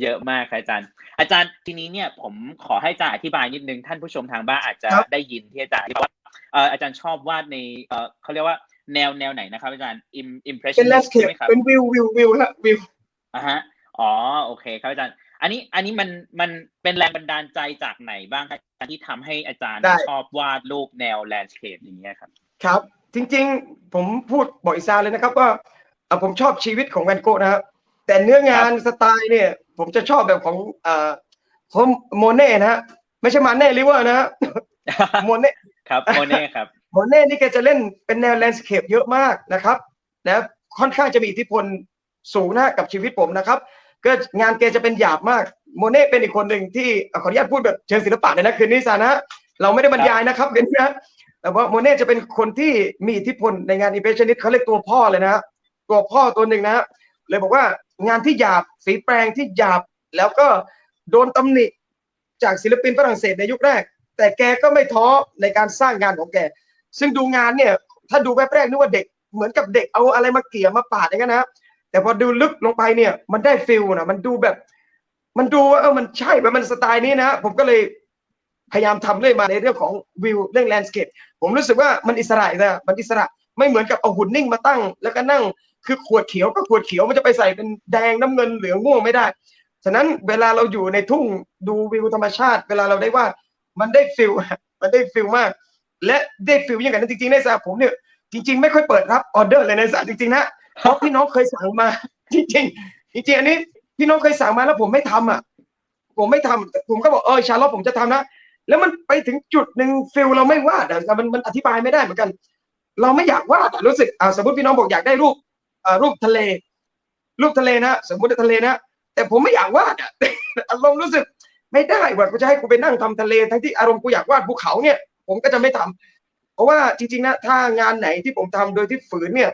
เยอะมากครับอาจารย์ อาจารย์ทีนี้เนี่ยผมขอให้อาจารย์อธิบายนิดนึงท่านผู้ชมทางบ้านอาจจะ
ครับ
ได้ยินที่อาจารย์อธิบายว่าเอ่ออาจารย์ชอบวาดในเอ่อเขาเรียกว่า แนวแนวไหนนะครับอาจารย์ Im-
เป็น
impressionist
landscape
ใช่ไหมครับ
เป็นวิววิววิวฮะวิว
อ่าฮะอ๋อโอเคครับอาจารย์ อันนี้อันนี้มันมันเป็นแรงบันดาลใจจากไหนบ้างครับที่ทำให้อาจารย์
ได้
ชอบวาดรูปแนว landscape อย่างเงี้ยครับ
ครับ จริง ๆ ผมพูดบอกอิซาเลยนะครับว่าเอ่อผมชอบชีวิตของแวนโก๊ะนะครับ แต่เนื้องานสไตล์เนี่ย ผมจะชอบแบบของเอ่อของโมเน่นะฮะไม่ใช่มาเน่ลิเวอร์นะฮะโมเน่
ครับโมเน่ครับ
โมเน่นี่แกจะเล่นเป็นแนว landscape เยอะมากนะครับนะค่อนข้างจะมีอิทธิพลสูงนะกับชีวิตผมนะครับก็งานแกจะเป็นหยาบมากโมเน่เป็นอีกคนหนึ่งที่ขออนุญาตพูดแบบเชิงศิลปะเลยนะคืนนี้อิซานะเราไม่ได้บรรยายนะครับเดี๋ยวนี้นะแต่ว่าโมเน่จะเป็นคนที่มีอิทธิพลในงาน impressionist เขาเรียกตัวพ่อเลยนะตัวพ่อตัวหนึ่งนะเลยบอกว่างานที่หยาบฝีแปรงที่หยาบแล้วก็โดนตำหนิจากศิลปินฝรั่งเศสในยุคแรก แต่แกก็ไม่ท้อในการสร้างงานของแก ซึ่งดูงานเนี่ย ถ้าดูแวบแรกนึกว่าเด็กเหมือนกับเด็กเอาอะไรมาเกี่ยมาปาดอย่างนั้นนะแต่พอดูลึกลงไปเนี่ย มันได้ feel นะมันดูแบบ มันดูว่าเออมันใช่แบบมันสไตล์นี้นะผมก็เลยพยายามทำเรื่อยมาในเรื่องของวิวเรื่อง landscape ผมรู้สึกว่ามันอิสระนะมันอิสระไม่เหมือนกับเอาหุ่นนิ่งมาตั้ง แล้วก็นั่งคือขวดเขียวก็ขวดเขียวมันจะไปใส่เป็นแดงน้ำเงินเหลืองม่วงไม่ได้ ฉะนั้นเวลาเราอยู่ในทุ่งดูวิวธรรมชาติ เวลาเราได้วาดมันได้ feel มันได้ feel มาก และได้ feel อย่างนั้นจริงๆในสาผมเนี่ยจริง ๆ ไม่ค่อยเปิดรับออเดอร์เลยอิซาจริงๆนะเพราะพี่น้องเคยสั่งมา จริงๆจริงๆอันนี้พี่น้องเคยสั่งมาแล้วผมไม่ทำอะ ผมไม่ทำผมก็บอกเออชาลอตผมจะทำนะแล้วมันไปถึงจุดหนึ่งฟิลเราไม่วาดอะมันมันอธิบายไม่ได้เหมือนกัน เราไม่อยากวาดรู้สึกอ่าสมมติพี่น้องบอกอยากได้รูปอ่ารูปทะเล รูปทะเลนะสมมติทะเลนะแต่ผมไม่อยากวาดอะอารมณ์รู้สึก ไม่ได้ว่ากูจะให้กูไปนั่งทำทะเลทั้งที่อารมณ์กูอยากวาดภูเขาเนี่ย ผมก็จะไม่ทำเพราะว่าจริงๆนะถ้างานไหนที่ผมทำโดยที่ฝืนเนี่ย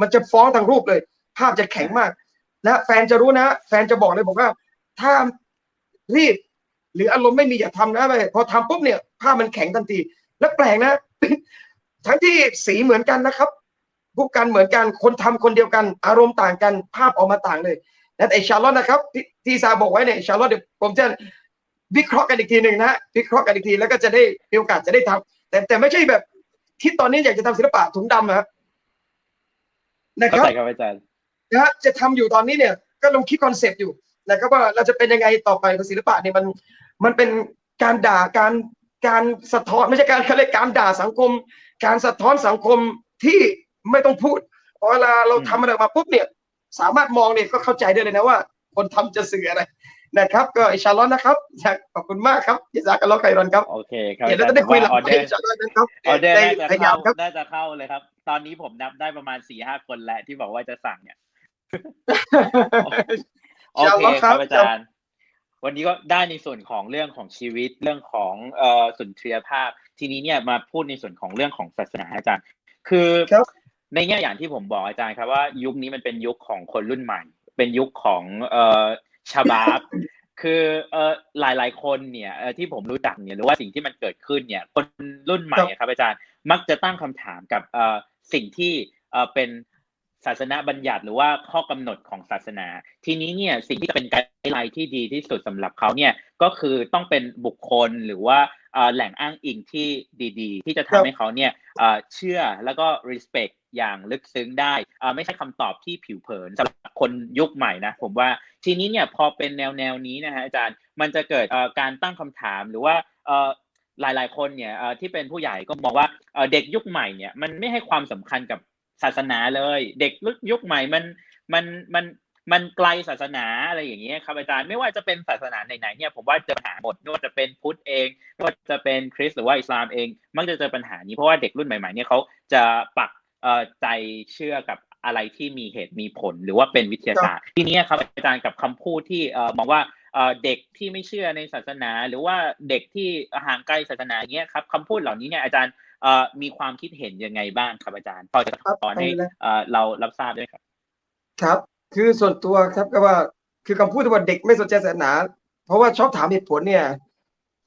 มันจะฟ้องทางรูปเลย ภาพจะแข็งมากนะแฟนจะรู้นะ แฟนจะบอกเลยบอกว่า ถ้ารีบหรืออารมณ์ไม่มีอย่าทำนะไปพอทำปุ๊บเนี่ย ภาพมันแข็งทันที แล้วแปลกนะ ทั้งที่สีเหมือนกันนะครับผู้กันเหมือนกันคนทำคนเดียวกัน อารมณ์ต่างกันภาพออกมาต่างเลยนั่นไอชาร์ลอตนะครับที่ที่ซาบอกไว้เนี่ยชาร์ลอตเดี๋ยวผมจะ วิเคราะห์กันอีกทีหนึ่งนะวิเคราะห์กันอีกทีแล้วก็จะได้มีโอกาสจะได้ทำแต่แต่ไม่ใช่แบบคิดตอนนี้อยากจะทำศิลปะถุงดำนะนะค
เข้า
รับ
ใจครับอาจารย์
นะฮะจะทำอยู่ตอนนี้เนี่ยก็ลองคิดคอนเซปต์อยู่นะครับว่าเราจะเป็นยังไงต่อไปศิลปะเนี่ยมันมันเป็นการด่าการการสะท้อนไม่ใช่การเขาเรียกการด่าสังคม การสะท้อนสังคมที่ไม่ต้องพูดพอเวลาเราทำอะไรออกมาปุ๊บเนี่ย สามารถมองเนี่ยก็เข้าใจได้เลยนะว่า คนทำจะสื่ออะไร นะครับ ก็อินชาอัลลอฮ์นะครับอยากขอบคุณมากครับยิซากัลลอฮ์ไครอนครับ
โอเคครับ
เดี๋ยว
อา
เรา
จาร
จะได้
ย์
คุยหลัง
ออ
ไป
เดอร์
อินชาอัลลอฮ์นะครับ
ออเดอร์
ได้
น่าจะ
พยายา
เข้าม
ครับ
น่าจะเข้าเลยครับ ตอนนี้ผมนับได้ประมาณสี่ห้าคนแล้วที่บอกว่าจะสั่งเนี่ยโอ
อินชาอัล
เค
ลอฮ์
ค
ครั
รับบอาจารย์ วันนี้ก็ได้ในส่วนของเรื่องของชีวิตเรื่องของเอ่อสุนทรียภาพ ทีนี้เนี่ยมาพูดในส่วนของเรื่องของศาสนาอาจารย์ คือ
ครับ
ในแง่อย่างที่ผมบอกอาจารย์ครับว่ายุคนี้มันเป็นยุคของคนรุ่นใหม่ เป็นยุคของเอ่อ ชาบาบคือเอ่อหลายๆคนเนี่ยเอ่อที่ผมรู้จักเนี่ยหรือว่าสิ่งที่มันเกิดขึ้นเนี่ย คนรุ่นใหม่อะครับอาจารย์มักจะตั้งคำถามกับเอ่อสิ่งที่เอ่อเป็นศาสนาบัญญัติหรือว่าข้อกำหนดของศาสนา ทีนี้เนี่ยสิ่งที่จะเป็นไกด์ไลน์ที่ดีที่สุดสำหรับเขาเนี่ยก็คือต้องเป็นบุคคลหรือว่าเอ่อแหล่งอ้างอิงที่ดีๆ ที่จะ
ครั
ทำ
บ
ให้เขาเนี่ยเอ่อเชื่อแล้วก็ respect อย่างลึกซึ้งได้เอ่อไม่ใช่คำตอบที่ผิวเผินสำหรับ คนยุคใหม่นะผมว่าทีนี้เนี่ยพอเป็นแนวแนวนี้นะฮะอาจารย์มันจะเกิดการตั้งคำถามหรือว่าหลาย ๆ คนเนี่ยที่เป็นผู้ใหญ่ก็มองว่าเด็กยุคใหม่เนี่ยมันไม่ให้ความสำคัญกับศาสนาเลย เด็กยุคใหม่มันมันมันมันไกลศาสนาอะไรอย่างเงี้ยครับอาจารย์ไม่ว่าจะเป็นศาสนาไหนๆเนี่ยผมว่าเจอปัญหาหมดไม่ว่าจะเป็นพุทธเองไม่ว่าจะเป็นคริสต์หรือว่าอิสลามเอง มักจะเจอปัญหานี้เพราะว่าเด็กรุ่นใหม่ๆเนี่ยเขาจะปักใจเชื่อกับ อะไรที่มีเหตุมีผลหรือว่าเป็นวิทยาศาสตร์ ทีนี้ครับอาจารย์กับคำพูดที่เอ่อมองว่าเอ่อเด็กที่ไม่เชื่อในศาสนา หรือว่าเด็กที่ห่างไกลศาสนาอย่างเงี้ยครับคำพูดเหล่านี้เนี่ยอาจารย์เอ่อมีความคิดเห็นยังไงบ้างครับอาจารย์พอจะ
ครับ
สอนให้
เอาเลย
เอ่อเรารับทราบด้วยครับ
ครับ คือส่วนตัวครับก็ว่าคือคำพูดที่ว่าเด็กไม่สนใจศาสนา เพราะว่าชอบถามเหตุผลเนี่ย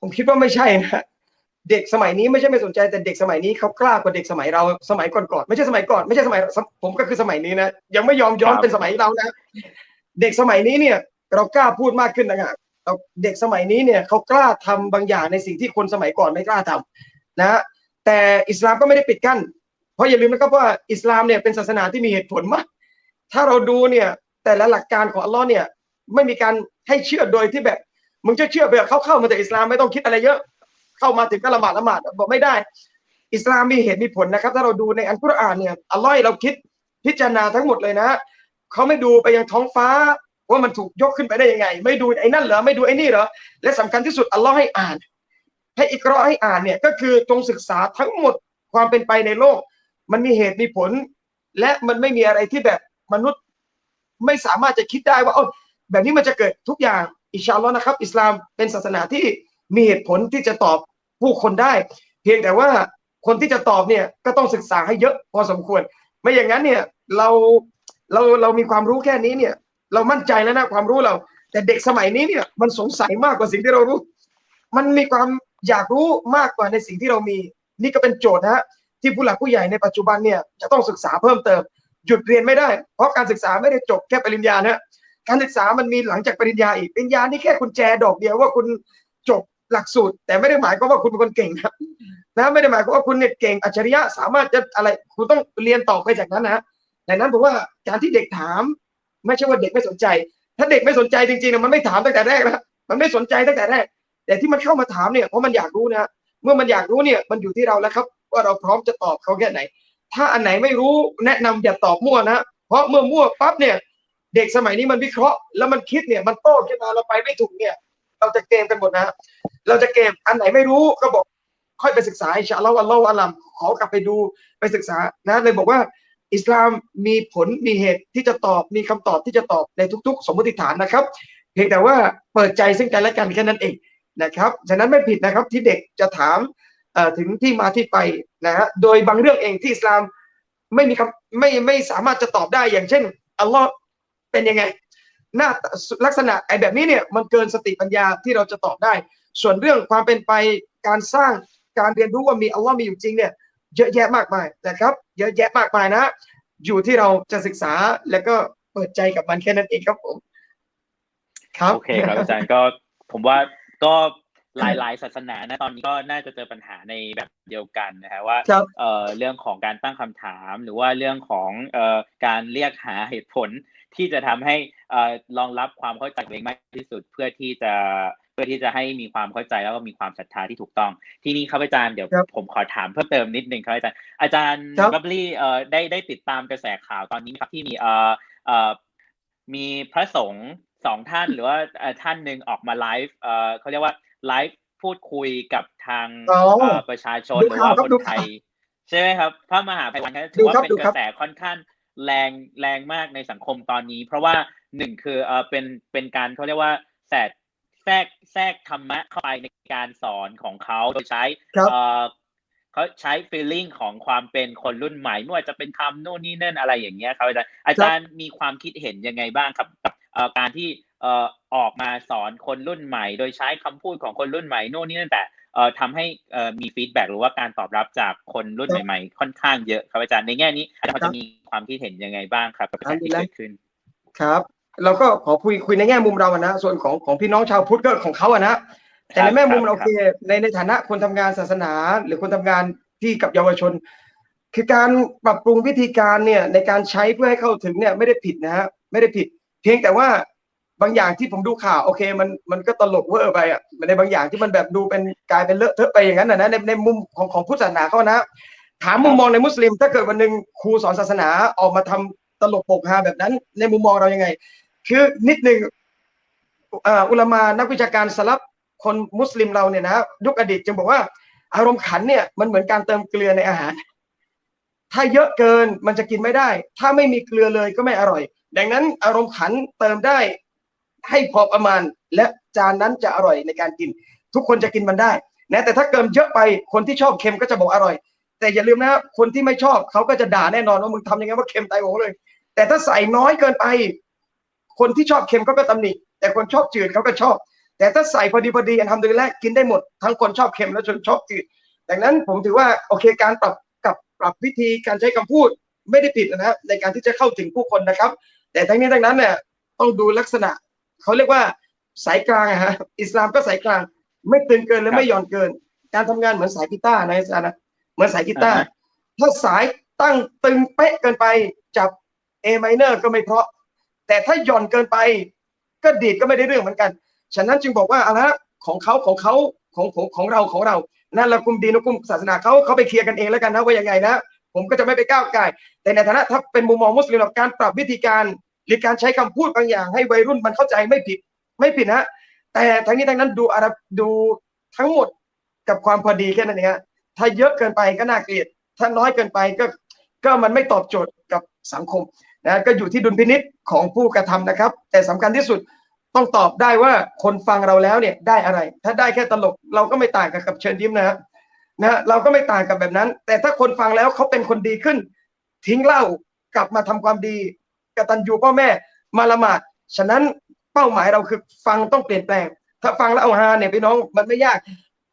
ผมคิดว่าไม่ใช่นะ เด็กสมัยนี้ไม่ใช่ไม่สนใจแต่เด็กสมัยนี้เขากล้ากว่าเด็กสมัยเราสมัยก่อนๆไม่ใช่สมัยก่อนไม่ใช่สมัยผมก็คือสมัยนี้นะยังไม่ยอมย้อนเป็นสมัยเรานะเด็กสมัยนี้เนี่ย เรากล้าพูดมากขึ้นนะฮะเด็กสมัยนี้เนี่ยเขากล้าทำบางอย่างในสิ่งที่คนสมัยก่อนไม่กล้าทำนะแต่อิสลามก็ไม่ได้ปิดกั้นเพราะอย่าลืมนะครับว่าอิสลามเนี่ยเป็นศาสนาที่มีเหตุผลมากถ้าเราดูเนี่ยแต่ละหลักการของอัลลอฮ์เนี่ยไม่มีการให้เชื่อโดยที่แบบมึงจะเชื่อแบบเข้าเข้ามาแต่อิสลามไม่ต้องคิดอะไรเยอะ เข้ามาถึงก็ละหมาดละหมาดบอกไม่ได้ อิสลามมีเหตุมีผลนะครับ ถ้าเราดูในอันกุรอานเนี่ยอัลลอฮ์เราคิดพิจารณาทั้งหมดเลยนะเขาไม่ดูไปยังท้องฟ้าว่ามันถูกยกขึ้นไปได้ยังไง ไม่ดูไอ้นั่นเหรอไม่ดูไอ้นี่เหรอและสำคัญที่สุดอัลลอฮ์ให้อ่าน ให้อิกรอให้อ่านเนี่ยก็คือจงศึกษาทั้งหมดความเป็นไปในโลก มันมีเหตุมีผล และมันไม่มีอะไรที่แบบมนุษย์ไม่สามารถจะคิดได้ว่าเออแบบนี้มันจะเกิดทุกอย่างอิชาลอนะครับ อิสลามเป็นศาสนาที่ มีเหตุผลที่จะตอบผู้คนได้ เพียงแต่ว่าคนที่จะตอบเนี่ยก็ต้องศึกษาให้เยอะพอสมควร ไม่อย่างนั้นเนี่ยเราเราเรามีความรู้แค่นี้เนี่ย เรามั่นใจแล้วนะความรู้เรา แต่เด็กสมัยนี้เนี่ยมันสงสัยมากกว่าสิ่งที่เรารู้ มันมีความอยากรู้มากกว่าในสิ่งที่เรามี นี่ก็เป็นโจทย์นะฮะที่ผู้หลักผู้ใหญ่ในปัจจุบันเนี่ยจะต้องศึกษาเพิ่มเติม หยุดเรียนไม่ได้ เพราะการศึกษาไม่ได้จบแค่ปริญญานะการศึกษามันมีหลังจากปริญญาอีกปริญญานี่แค่กุญแจดอกเดียวว่าคุณจบ หลักสูตร แต่ไม่ได้หมายความว่าคุณเป็นคนเก่งครับนะไม่ได้หมายความว่าคุณเนี่ยเก่งอัจฉริยะสามารถจะอะไรคุณต้องเรียนต่อไปจากนั้นนะดังนั้นผมว่าการที่เด็กถาม ไม่ใช่ว่าเด็กไม่สนใจ ถ้าเด็กไม่สนใจจริงๆมันไม่ถามตั้งแต่แรกนะมันไม่สนใจตั้งแต่แรก แต่ที่มันเข้ามาถามเนี่ยเพราะมันอยากรู้นะเมื่อมันอยากรู้เนี่ยมันอยู่ที่เราแล้วครับ ว่าเราพร้อมจะตอบเขาแค่ไหน ถ้าอันไหนไม่รู้แนะนำอย่าตอบมั่วนะเพราะเมื่อมั่วปั๊บเนี่ยเด็กสมัยนี้มันวิเคราะห์แล้วมันคิดเนี่ยมันโต้ขึ้นมาเราไปไม่ถูกเนี่ย เราจะเกมกันหมดนะเราจะเกมอันไหนไม่รู้ก็บอกค่อยไปศึกษาอิชาอัลลอฮ์อัลลอฮ์อัลลัมขอกลับไปดูไปศึกษานะเลยบอกว่า อิสลามมีผลมีเหตุที่จะตอบมีคำตอบที่จะตอบในทุก ๆ สมมติฐานนะครับ เพียงแต่ว่าเปิดใจซึ่งกันและกันแค่นั้นเองนะครับฉะนั้นไม่ผิดนะครับที่เด็กจะถามถึงที่มาที่ไปนะฮะโดยบางเรื่องเองที่อิสลามไม่มีคำไม่ไม่สามารถจะตอบได้อย่างเช่นอัลลอฮ์เป็นยังไง หน้าลักษณะไอ้แบบนี้เนี่ยมันเกินสติปัญญาที่เราจะตอบได้ ส่วนเรื่องความเป็นไปการสร้างการเรียนรู้ว่ามีอัลลอฮ์มีอยู่จริงเนี่ยเยอะแยะมากมายนะครับ เยอะแยะมากมายนะ อยู่ที่เราจะศึกษาแล้วก็เปิดใจกับมันแค่นั้นเองครับผม
ครับโอเคครับอาจารย์ก็ผมว่าก็หลายๆศาสนานะตอนนี้ก็น่าจะเจอปัญหาในแบบเดียวกันนะฮะว่าเอ่อเรื่องของการตั้งคำถาม หรือว่าเรื่องของเอ่อการเรียกหาเหตุผล ที่จะทำให้เอ่อรองรับความเข้าใจเองมากที่สุดเพื่อที่จะเพื่อที่จะให้มีความเข้าใจแล้วก็มีความศรัทธาที่ถูกต้อง ที่นี้ครับอาจารย์เดี๋ยวผมขอถามเพิ่มเติมนิดนึงครับอาจารย์อาจารย์บับลี่เอ่อได้ได้ติดตามกระแสข่าวตอนนี้ครับที่มีเอ่อเอ่อมีพระสงฆ์สองท่านหรือว่าท่านหนึ่งออกมาไลฟ์เอ่อเขาเรียกว่าไลฟ์พูดคุยกับทางประชาชนหรือว่าคนไทยใช่ไหมครับพระมหาภัยวันถือว่าเป็นกระแสค่อนข้าง แรงแรงมากในสังคมตอนนี้ เพราะว่าหนึ่งคือเออเป็นเป็นการเขาเรียกว่าแทรกแทรกแทรกธรรมะเข้าไปในการสอนของเขาโดยใช้เออเขาใช้ feeling ของความเป็นคนรุ่นใหม่ไม่ว่าจะเป็นคำโน่นนี่นั่นอะไรอย่างเงี้ยครับอาจารย์อาจารย์มีความคิดเห็นยังไงบ้างครับกับการที่เอ่อออกมาสอนคนรุ่นใหม่ โดยใช้คำพูดของคนรุ่นใหม่โน่นนี่นั่นแต่เอ่อ ทำให้เอ่อมีฟีดแบ็หรือว่าการตอบรับจากคนรุ่นใหม่ๆ ค่อนข้างเยอะครับอาจารย์ในแง่นี้อาจารย์จะมีความคิดเห็นยังไงบ้างครับกับการที่เกิดขึ้น
ครับเราก็ขอคุยคุยในแง่มุมเราอะนะส่วนของของพี่น้องชาวพุทธก็ของเขาอะนะแต่ในแง่มุมเราคือในในฐานะคนทำงานศาสนา หรือคนทำงานที่กับเยาวชน คือการปรับปรุงวิธีการเนี่ยในการใช้เพื่อให้เข้าถึงเนี่ยไม่ได้ผิดนะฮะไม่ได้ผิด เพียงแต่ว่า บางอย่างที่ผมดูข่าวโอเคมันมันก็ตลกเวอร์ไปอะในบางอย่างที่มันแบบดูเป็นกลายเป็นเลอะเทอะไปอย่างนั้นนะในในมุมของของพุทธศาสนาเขานะถามมุมมองในมุสลิม ถ้าเกิดวันหนึ่งครูสอนศาสนาออกมาทำตลกปกฮาแบบนั้น ในมุมมองเรายังไง คือนิดหนึ่งอุลามานักวิชาการสลับคนมุสลิมเราเนี่ยนะยุคอดีตจึงบอกว่า อารมณ์ขันเนี่ยมันเหมือนการเติมเกลือในอาหาร ถ้าเยอะเกินมันจะกินไม่ได้ ถ้าไม่มีเกลือเลยก็ไม่อร่อย ดังนั้นอารมณ์ขันเติมได้ ให้พอประมาณ และจานนั้นจะอร่อยในการกิน ทุกคนจะกินมันได้นะแต่ถ้าเกินเยอะไปคนที่ชอบเค็มก็จะบอกอร่อย แต่อย่าลืมนะคนที่ไม่ชอบเขาก็จะด่าแน่นอนว่ามึงทำยังไงว่าเค็มตายโหงเลย แต่ถ้าใส่น้อยเกินไป คนที่ชอบเค็มเขาก็ตำหนิแต่คนชอบจืดเขาก็ชอบ แต่ถ้าใส่พอดีพอดีอันทำดยแรกกินได้หมด ทั้งคนชอบเค็มและคนชอบจืดดังนั้นผมถือว่าโอเคการปรับกับปรับวิธีการใช้คำพูดไม่ได้ผิดนะในการที่จะเข้าถึงผู้คนนะครับ แต่ทั้งนี้ทั้งนั้นเนี่ยต้องดูลักษณะ เขาเรียกว่าสายกลางอะฮะอิสลามก็สายกลาง ไม่ตึงเกินและไม่หย่อนเกิน การทำงานเหมือนสายกีตาร์นะอาจารย์นะเหมือนสายกีตาร์ถ้าสายตั้งตึงเป๊ะเกินไปจับ A minor ก็ไม่เพราะ แต่ถ้าหย่อนเกินไป ก็ดีดก็ไม่ได้เรื่องเหมือนกัน ฉะนั้นจึงบอกว่าอะไรของเขาของเขาของของของเราของเรานั่นละกุมดีนุกุมศาสนาเขาเขาไปเคลียร์กันเองแล้วกันนะว่ายังไงนะผมก็จะไม่ไปก้าวไก่แต่ในฐานะถ้าเป็นมุมมองมุสลิมการปรับวิธีการ หรือการใช้คำพูดบางอย่างให้วัยรุ่นมันเข้าใจไม่ผิดไม่ผิดนะแต่ทั้งนี้ทั้งนั้นดูอาดูทั้งหมดกับความพอดีแค่นั้นเองฮะถ้าเยอะเกินไปก็น่าเกลียด ถ้าน้อยเกินไปก็ก็มันไม่ตอบโจทย์กับสังคมนะก็อยู่ที่ดุลพินิษของผู้กระทำนะครับ แต่สำคัญที่สุดต้องตอบได้ว่าคนฟังเราแล้วเนี่ยได้อะไร ถ้าได้แค่ตลกเราก็ไม่ต่างกับกับเชิญยิ้มนะนะเราก็ไม่ต่างกับแบบนั้น แต่ถ้าคนฟังแล้วเขาเป็นคนดีขึ้น ทิ้งเหล้ากลับมาทำความดี กตัญญูพ่อแม่มาละหมาดฉะนั้นเป้าหมายเราคือฟังต้องเปลี่ยนแปลง ถ้าฟังแล้วเอาฮาเนี่ยพี่น้องมันไม่ยาก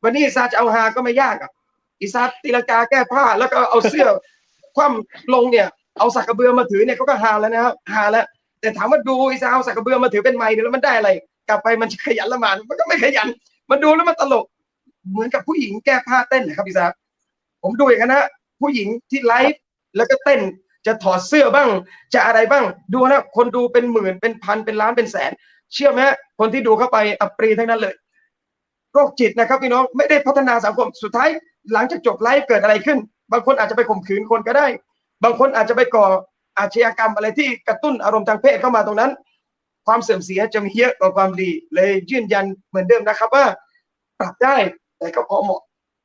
วันนี้ซาจะเอาฮาก็ไม่ยากอะอิสาตีลังกาแก้ผ้าแล้วก็เอาเสื้อคว่ำลงเนี่ยเอาสักกระเบือมาถือเนี่ยเขาก็ฮาแล้วนะครับฮาแล้วแต่ถามว่าดูอิสาเอาสักกระเบือมาถือเป็นไม้เนี่ยแล้วมันได้อะไร กลับไปมันขยันละหมาดมันก็ไม่ขยันมันดูแล้วมันตลก เหมือนกับผู้หญิงแก้ผ้าเต้นนะครับอิสาผมดูอย่างนั้นนะผู้หญิงที่ไลฟ์แล้วก็เต้น จะถอดเสื้อบ้าง จะอะไรบ้าง ดูนะคนดูเป็นหมื่นเป็นพันเป็นล้านเป็นแสน เชื่อไหมคนที่ดูเข้าไปอัปรีทั้งนั้นเลยโรคจิตนะครับพี่น้องไม่ได้พัฒนาสังคมสุดท้ายหลังจากจบไลฟ์เกิดอะไรขึ้น บางคนอาจจะไปข่มขืนคนก็ได้ บางคนอาจจะไปก่ออาชญากรรมอะไรที่กระตุ้นอารมณ์ทางเพศเข้ามาตรงนั้น ความเสื่อมเสียจะมีเยอะกว่าความดีเลยยืนยันเหมือนเดิมนะครับว่าปรับได้แต่ก็พอเหมาะ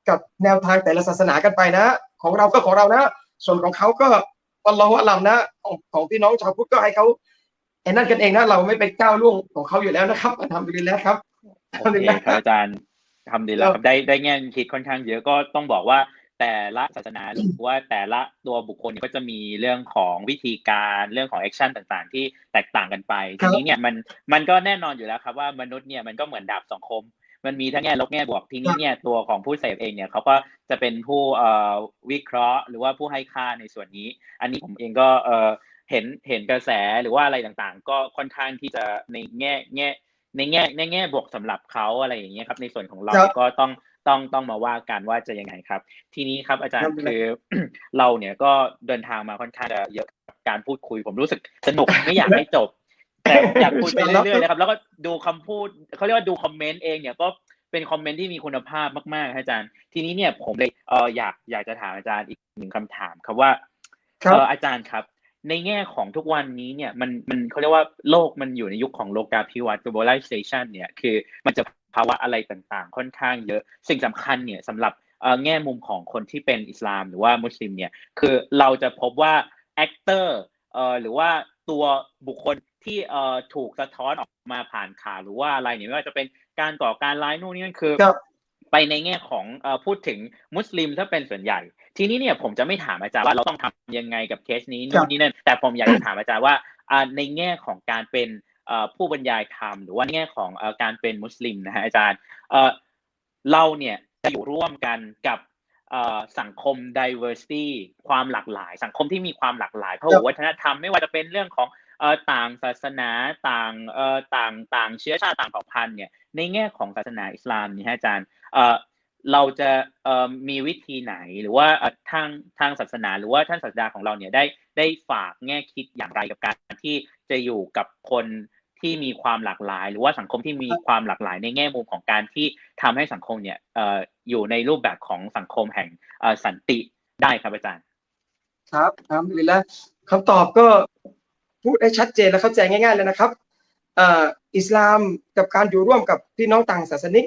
กับแนวทางแต่ละศาสนากันไปนะ ของเราก็ของเรานะ ส่วนของเขาก็ อัลลอฮฺอัลลัมนะของของพี่น้องชาวพุทธก็ให้เขาไอ้นั่นกันเองนะเราไม่ไปก้าวล่วงของเขาอยู่แล้วนะครับทำดีแล้วครับ
โอเคครับอาจารย์ทำดีแล้วครับได้ได้แง่คิดค่อนข้างเยอะก็ต้องบอกว่าแต่ละศาสนาหรือว่าแต่ละตัวบุคคลก็จะมีเรื่องของวิธีการเรื่องของแอคชั่นต่างๆ ที่แตกต่างกันไปทีนี้เนี่ยมันมันก็แน่นอนอยู่แล้วครับว่ามนุษย์เนี่ยมันก็เหมือนดาบสองคม มันมีทั้งแง่ลบแง่บวกทีนี้เนี่ยตัวของผู้เสพเองเนี่ยเขาก็จะเป็นผู้เอ่อวิเคราะห์ หรือว่าผู้ให้ค่าในส่วนนี้ อันนี้ผมเองก็เอ่อเห็นเห็นกระแสหรือว่าอะไรต่างๆ ก็ค่อนข้างที่จะในแง่แง่ในแง่ในแง่บวกสำหรับเขาอะไรอย่างเงี้ยครับ ในส่วนของเราก็ต้องต้องต้องมาว่ากันว่าจะยังไงครับ ทีนี้ครับอาจารย์คือเราเนี่ยก็เดินทางมาค่อนข้างจะเยอะกับการพูดคุย ผมรู้สึกสนุกไม่อยากให้จบ แต่อยากคุยไปเรื่อยๆนะครับ แล้วก็ดูคำพูดเขาเรียกว่าดูคอมเมนต์เองเนี่ยก็เป็นคอมเมนต์ที่มีคุณภาพมากๆอาจารย์ ทีนี้เนี่ยผมเลยเอออยากอยากจะถามอาจารย์อีกหนึ่งคำถามครับว่าเอออาจารย์ครับ ในแง่ของทุกวันนี้เนี่ยมันมันเขาเรียกว่าโลกมันอยู่ในยุคของโลกาภิวัตน์ globalization เนี่ยคือมันจะภาวะอะไรต่างๆ ค่อนข้างเยอะ สิ่งสำคัญเนี่ยสำหรับแง่มุมของคนที่เป็นอิสลามหรือว่ามุสลิมเนี่ยคือเราจะพบว่า actor เอ่อหรือว่าตัวบุคคล ที่เอ่อถูกสะท้อนออกมาผ่านข่าวหรือว่าอะไรเนี่ยไม่ว่าจะเป็นการก่อการร้ายนู่นนี่นั่นคือ ไปในแง่ของเอ่อพูดถึงมุสลิมถ้าเป็นส่วนใหญ่ ทีนี้เนี่ยผมจะไม่ถามอาจารย์ว่าเราต้องทำยังไงกับเคสนี้นู่นนี่นั่นแต่ผมอยากจะถามอาจารย์ว่าในแง่ของการเป็นผู้บรรยายธรรมหรือว่าแง่ของการเป็นมุสลิมนะฮะอาจารย์เราเนี่ยจะอยู่ร่วมกันกับสังคม diversity ความหลากหลาย สังคมที่มีความหลากหลายพหุวัฒนธรรมไม่ว่าจะเป็นเรื่องของ ต่างศาสนาต่างต่างต่างเชื้อชาติต่างเผ่าพันธุ์เนี่ยในแง่ของศาสนาอิสลามนี่ฮะอาจารย์เราจะมีวิธีไหนหรือว่าทางทางศาสนาหรือว่าท่านศาสดาของเราเนี่ยได้ได้ฝากแง่คิดอย่างไรกับการที่จะอยู่กับคนที่มีความหลากหลาย หรือว่าสังคมที่มีความหลากหลายในแง่มุมของการที่ทำให้สังคมเนี่ยอยู่ในรูปแบบของสังคมแห่งสันติได้ครับอาจารย์
ครับครับดีแล้วคำตอบก็ พูดให้ชัดเจนและเข้าใจง่าย ๆ เลยนะครับอิสลามกับการอยู่ร่วมกับพี่น้องต่างศาสนิก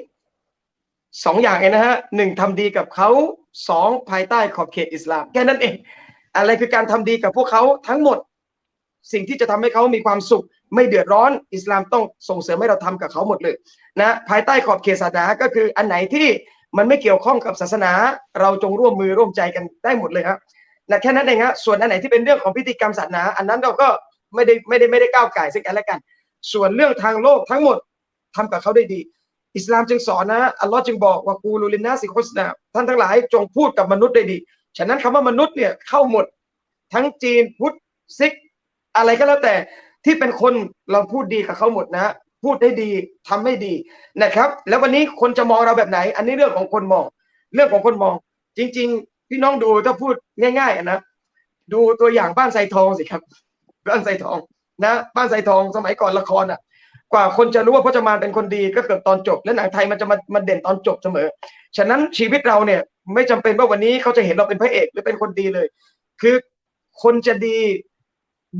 สองอย่างเองนะฮะหนึ่งทำดีกับเขาสองภายใต้ขอบเขตอิสลามแค่นั้นเอง อะไรคือการทำดีกับพวกเขาทั้งหมด สิ่งที่จะทำให้เขามีความสุข ไม่เดือดร้อน อิสลามต้องส่งเสริมให้เราทำกับเขาหมดเลยนะภายใต้ขอบเขตศาสนาก็คืออันไหนที่มันไม่เกี่ยวข้องกับศาสนา เราจงร่วมมือร่วมใจกันได้หมดเลยครับนะแค่นั้นเองฮะส่วนอันไหนที่เป็นเรื่องของพิธีกรรมศาสนา อันนั้นเราก็ ไม่ได้ไม่ได้ไม่ได้ก้าวไก่ซึ่งกันและกัน ส่วนเรื่องทางโลกทั้งหมดทำกับเขาได้ดี อิสลามจึงสอนนะอัลลอฮ์จึงบอกว่ากูลูลินนาสิโคสนาท่านทั้งหลายจงพูดกับมนุษย์ได้ดี ฉะนั้นคำว่ามนุษย์เนี่ยเข้าหมด ทั้งจีนพุทธซิก อะไรก็แล้วแต่ที่เป็นคนเราพูดดีกับเขาหมดนะพูดได้ดีทำให้ดีนะครับ แล้ววันนี้คนจะมองเราแบบไหน อันนี้เรื่องของคนมอง เรื่องของคนมอง จริง ๆ พี่น้องดูถ้าพูดง่ายๆนะดูตัวอย่างบ้านไซทองสิครับ บ้านไซทองนะบ้านไซทองสมัยก่อนละครอะ กว่าคนจะรู้ว่าพจมานเป็นคนดีก็เกิดตอนจบ และหนังไทยมันจะมามาเด่นตอนจบเสมอ ฉะนั้นชีวิตเราเนี่ย ไม่จำเป็นว่าวันนี้เขาจะเห็นเราเป็นพระเอกหรือเป็นคนดีเลย คือคนจะดี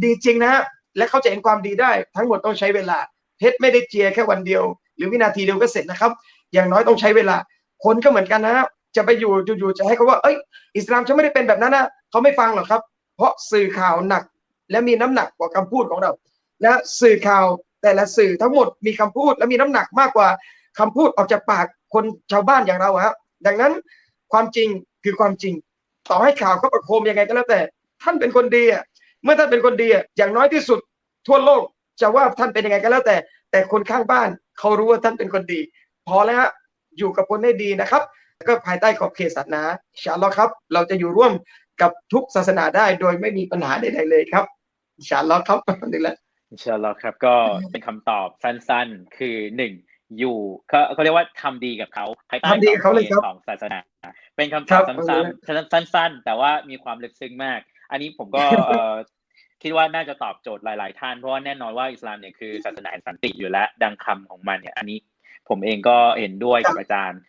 ดีจริงนะฮะและเขาจะเห็นความดีได้ ทั้งหมดต้องใช้เวลาเพชรไม่ได้เจียแค่วันเดียว หรือวินาทีเดียวก็เสร็จนะครับ อย่างน้อยต้องใช้เวลา คนก็เหมือนกันนะฮะจะไปอยู่อยู่จะให้เขาว่าเอ้ยอิสลามจะไม่ได้เป็นแบบนั้นนะเขาไม่ฟังหรอกครับ เพราะสื่อข่าวหนัก และมีน้ำหนักกว่าคำพูดของเรา และสื่อข่าวแต่ละสื่อทั้งหมดมีคำพูดและมีน้ำหนักมากกว่าคำพูดออกจากปากคนชาวบ้านอย่างเราครับดังนั้นความจริงคือความจริง ต่อให้ข่าวเขาประโคมยังไงก็แล้วแต่ ท่านเป็นคนดีอะเมื่อท่านเป็นคนดีอะอย่างน้อยที่สุดทั่วโลกจะว่าท่านเป็นยังไงก็แล้วแต่ แต่คนข้างบ้านเขารู้ว่าท่านเป็นคนดี พอแล้วฮะอยู่กับคนให้ดีนะครับ ก็ภายใต้ขอบเขตศาสนาชาลอครับ เราจะอยู่ร่วม กับทุกศาสนาได้โดยไม่มีปัญหาใดๆเลยครับอินชาอัลลอฮ์ครับนี่แหละ
อินชาอัลลอฮ์ครับก็เป็นคำตอบสั้นๆ คือหนึ่งอยู่เขาเขาเรียกว่าทำดีกับเขาภายใต้
ทำดีกับเขาเลยครับ
ของศาสนา เป็นคำต
ครั
อบบซ้ำๆสั้น ๆ แต่ว่ามีความลึกซึ้งมาก อันนี้ผมก็เอ่อคิดว่าน่าจะตอบโจทย์หลาย ๆ ท่านเพราะว่าแน่นอนว่าอิสลามเนี่ยคือศาสนาแห่งสันติอยู่แล้ว ดังคำของมันเนี่ยอันนี้ผมเองก็เห็นด้วยกับอาจารย์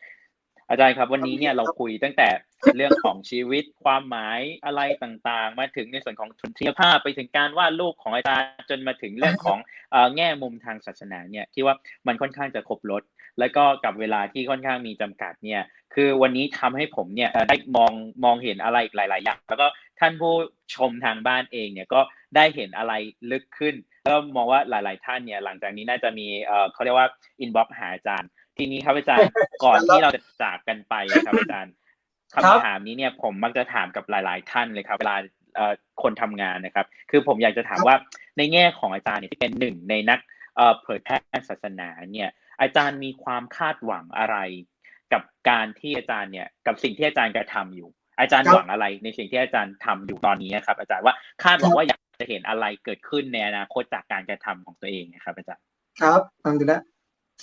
อาจารย์ครับ วันนี้เนี่ยเราคุยตั้งแต่ เรื่องของชีวิตความหมายอะไรต่างๆ มาถึงในส่วนของทุนทีภาพไปถึงการวาดรูปของอาจารย์จนมาถึงเรื่องของแง่มุมทางศาสนาเนี่ยที่ว่ามันค่อนข้างจะครบรถแล้วก็กับเวลาที่ค่อนข้างมีจำกัดเนี่ย คือวันนี้ทำให้ผมเนี่ยได้มองมองเห็นอะไรอีกหลาย ๆ อย่าง แล้วก็ท่านผู้ชมทางบ้านเองเนี่ยก็ได้เห็นอะไรลึกขึ้นแล้วมองว่าหลาย ๆ ท่านเนี่ยหลังจากนี้น่าจะมีเออเขาเรียกว่าอินบ็อกหาอาจารย์ ทีนี้ครับอาจารย์ก่อนที่เราจะจากกันไปครับอาจารย์
ครับ
คำถามนี้เนี่ยผมมักจะถามกับหลาย ๆ ท่านเลยครับเวลาเอ่อคนทำงานนะครับ คือผมอยากจะถามว่าในแง่ของอาจารย์เนี่ยที่เป็นหนึ่งในนักเอ่อเผยแพร่ศาสนาเนี่ย อาจารย์มีความคาดหวังอะไร กับการที่อาจารย์เนี่ยกับสิ่งที่อาจารย์กระทำอยู่ อาจารย์
ครับ
หวังอะไรในสิ่งที่อาจารย์ทำอยู่ตอนนี้ครับ อาจารย์ว่าคาดหวังว่าอยากจะเห็นอะไรเกิดขึ้นในอนาคตจากการกระทำของตัวเองนะครับ อาจารย์
ครับอันดีแล้ว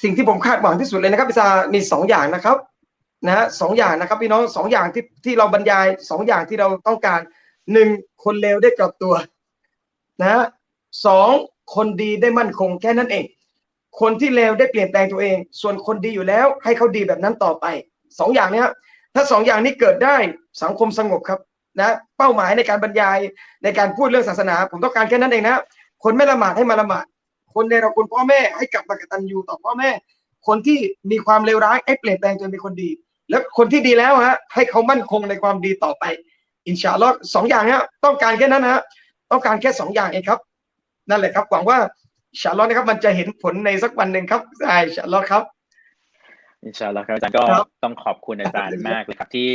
สิ่งที่ผมคาดหวังที่สุดเลยนะครับพิซามีสองอย่างนะครับ นะฮะสองอย่างนะครับพี่น้องสองอย่างที่ที่เราบรรยายสองอย่างที่เราต้องการหนึ่งคนเลวได้กลับตัวนะฮะสองคนดีได้มั่นคงแค่นั้นเอง คนที่เลวได้เปลี่ยนแปลงตัวเอง ส่วนคนดีอยู่แล้วให้เขาดีแบบนั้นต่อไปสองอย่างเนี้ยถ้าสองอย่างนี้เกิดได้สังคมสงบครับนะเป้าหมายในการบรรยายในการพูดเรื่องศาสนา ผมต้องการแค่นั้นเองนะ คนไม่ละหมาดให้มาละหมาด คนในเราคุณพ่อแม่ให้กลับมากตัญญูต่อพ่อแม่ คนที่มีความเลวร้ายให้เปลี่ยนแปลงจนเป็นคนดี แล้วคนที่ดีแล้วฮะให้เขามั่นคงในความดีต่อไป อินชาอัลลอฮ์สองอย่างเนี้ยต้องการแค่นั้นนะฮะต้องการแค่สองอย่างเองครับ นั่นแหละครับหวังว่าอินชาอัลลอฮ์นะครับมันจะเห็นผลในสักวันหนึ่งครับใช่อินชาอัลลอฮ์ครับ
อินชาอัลลอฮ์ครับอาจารย์ก็
ครับ
ต้องขอบคุณอาจารย์มากเลยครับที่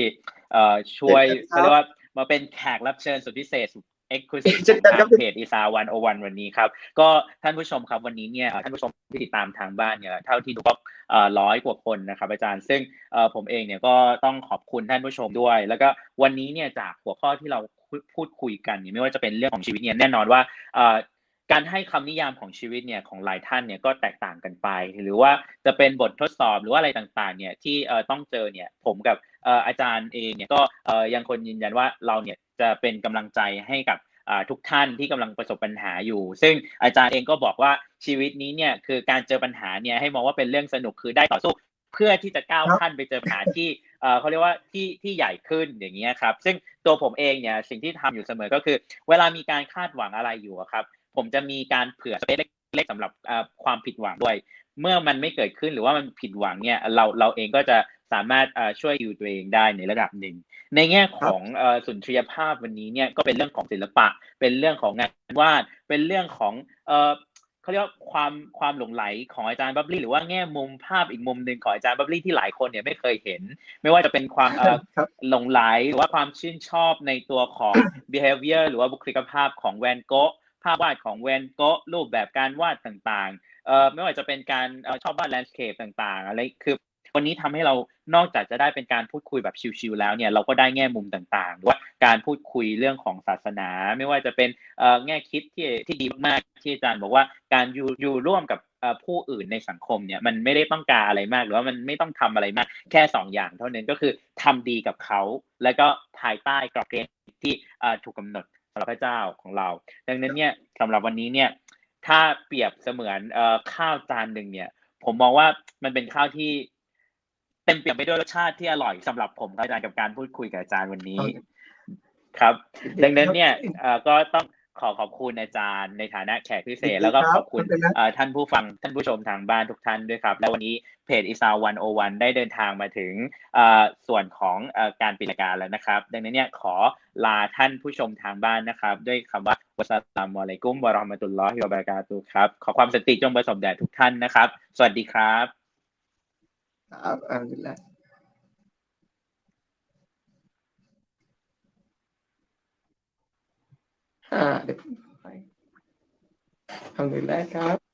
เอ่อช่วย
ครับ
เขาเรียกว่ามาเป็นแขกรับเชิญสุดพิเศษ exclusive
เช่นกันครับ
เพจอีสาวันโอวันวันนี้ครับ ก็ท่านผู้ชมครับวันนี้เนี่ยเอ่อท่านผู้ชมที่ติดตามทางบ้านเนี่ยเท่าที่ดูก็เอ่อร้อยกว่าคนนะครับอาจารย์ ซึ่งเอ่อผมเองเนี่ยก็ต้องขอบคุณท่านผู้ชมด้วย แล้วก็วันนี้เนี่ยจากหัวข้อที่เราพูดคุยกันเนี่ยไม่ว่าจะเป็นเรื่องของชีวิตเนี่ยแน่นอนว่าเอ่อ การให้คำนิยามของชีวิตเนี่ยของหลายท่านเนี่ยก็แตกต่างกันไป หรือว่าจะเป็นบททดสอบหรือว่าอะไรต่างๆเนี่ยที่เอ่อต้องเจอเนี่ยผมกับเอ่ออาจารย์เองเนี่ยก็เอ่อยังคนยืนยันว่าเราเนี่ยจะเป็นกำลังใจให้กับอ่าทุกท่านที่กำลังประสบปัญหาอยู่ ซึ่งอาจารย์เองก็บอกว่าชีวิตนี้เนี่ยคือการเจอปัญหาเนี่ยให้มองว่าเป็นเรื่องสนุกคือได้ต่อสู้เพื่อที่จะก้าวขั้นไปเจอปัญหาที่เอ่อเขาเรียกว่าที่ที่ใหญ่ขึ้นอย่างเงี้ยครับ ซึ่งตัวผมเองเนี่ยสิ่งที่ทำอยู่เสมอก็คือ เวลามีการคาดหวังอะไรอยู่ครับ ผมจะมีการเผื่อสเปซเล็กๆสำหรับเอ่อความผิดหวังด้วย เมื่อมันไม่เกิดขึ้นหรือว่ามันผิดหวังเนี่ยเราเราเองก็จะสามารถเอ่อช่วยอยู่ตัวเองได้ในระดับหนึ่ง ในแง่ของเอ่อสุนทรียภาพวันนี้เนี่ยก็เป็นเรื่องของศิลปะ เป็นเรื่องของงานวาดเป็นเรื่องของเอ่อเขาเรียกว่าความความหลงใหลของอาจารย์บับลี่หรือว่าแง่มุมภาพอีกมุมหนึ่งของอาจารย์บับลี่ที่หลายคนเนี่ยไม่เคยเห็น ไม่ว่าจะเป็นความเอ่อ
ครับ
หลงใหลหรือว่าความชื่นชอบในตัวของ behavior หรือว่าบุคลิกภาพของแวนโก๊ะภาพวาดของแวนโก๊ะรูปแบบการวาดต่างๆเอ่อไม่ว่าจะเป็นการชอบวาด landscape ต่างๆอะไรคือวันนี้ทำให้เรานอกจากจะได้เป็นการพูดคุยแบบชิวๆแล้วเนี่ยเราก็ได้แง่มุมต่างๆว่าการพูดคุยเรื่องของศาสนา ไม่ว่าจะเป็นแง่คิดที่ที่ดีมากๆที่อาจารย์บอกว่าการอยู่อยู่ร่วมกับผู้อื่นในสังคมเนี่ยมันไม่ได้ต้องการอะไรมาก หรือว่ามันไม่ต้องทำอะไรมาก แค่สองอย่างเท่านั้นก็คือทำดีกับเขา แล้วก็ภายใต้กรอบเกณฑ์ที่ถูกกำหนดำหรับพระเจ้าของเรา ดังนั้นเนี่ยสำหรับวันนี้เนี่ยถ้าเปรียบเสมือนเอ่อข้าวจานหนึ่งเนี่ย ผมมองว่ามันเป็นข้าวที่เต็มเปี่ยมไปด้วยรสชาติที่อร่อยสำหรับผมครับอาจารย์กับการพูดคุยกับอาจารย์วันนี้ ครับ ดังนั้นเนี่ยเอ่อก็ต้อง ขอขอบคุณอาจารย์ในฐานะแขกพิเศษ แล้วก็ขอบคุณ
ไม่เป็นไร
เอ่อท่านผู้ฟังท่านผู้ชมทางบ้านทุกท่านด้วยครับ และวันนี้เพจอีสาวันโอวันได้เดินทางมาถึงเอ่อส่วนของเอ่อการปิดรายการแล้วนะครับ ดังนั้นเนี่ยขอลาท่านผู้ชมทางบ้านนะครับ ด้วยคำว่าวัสสลามุอะลัยกุมวะเราะห์มะตุลลอฮิวะบะเราะกาตุฮ์ครับ ขอความสันติจงประสบแด่ทุกท่านนะครับ สวัสดีครับ
ครับอัลฮัมดุลิลล อ่าเดี๋ยวผมไปอัลฮัมดุลิลละครับ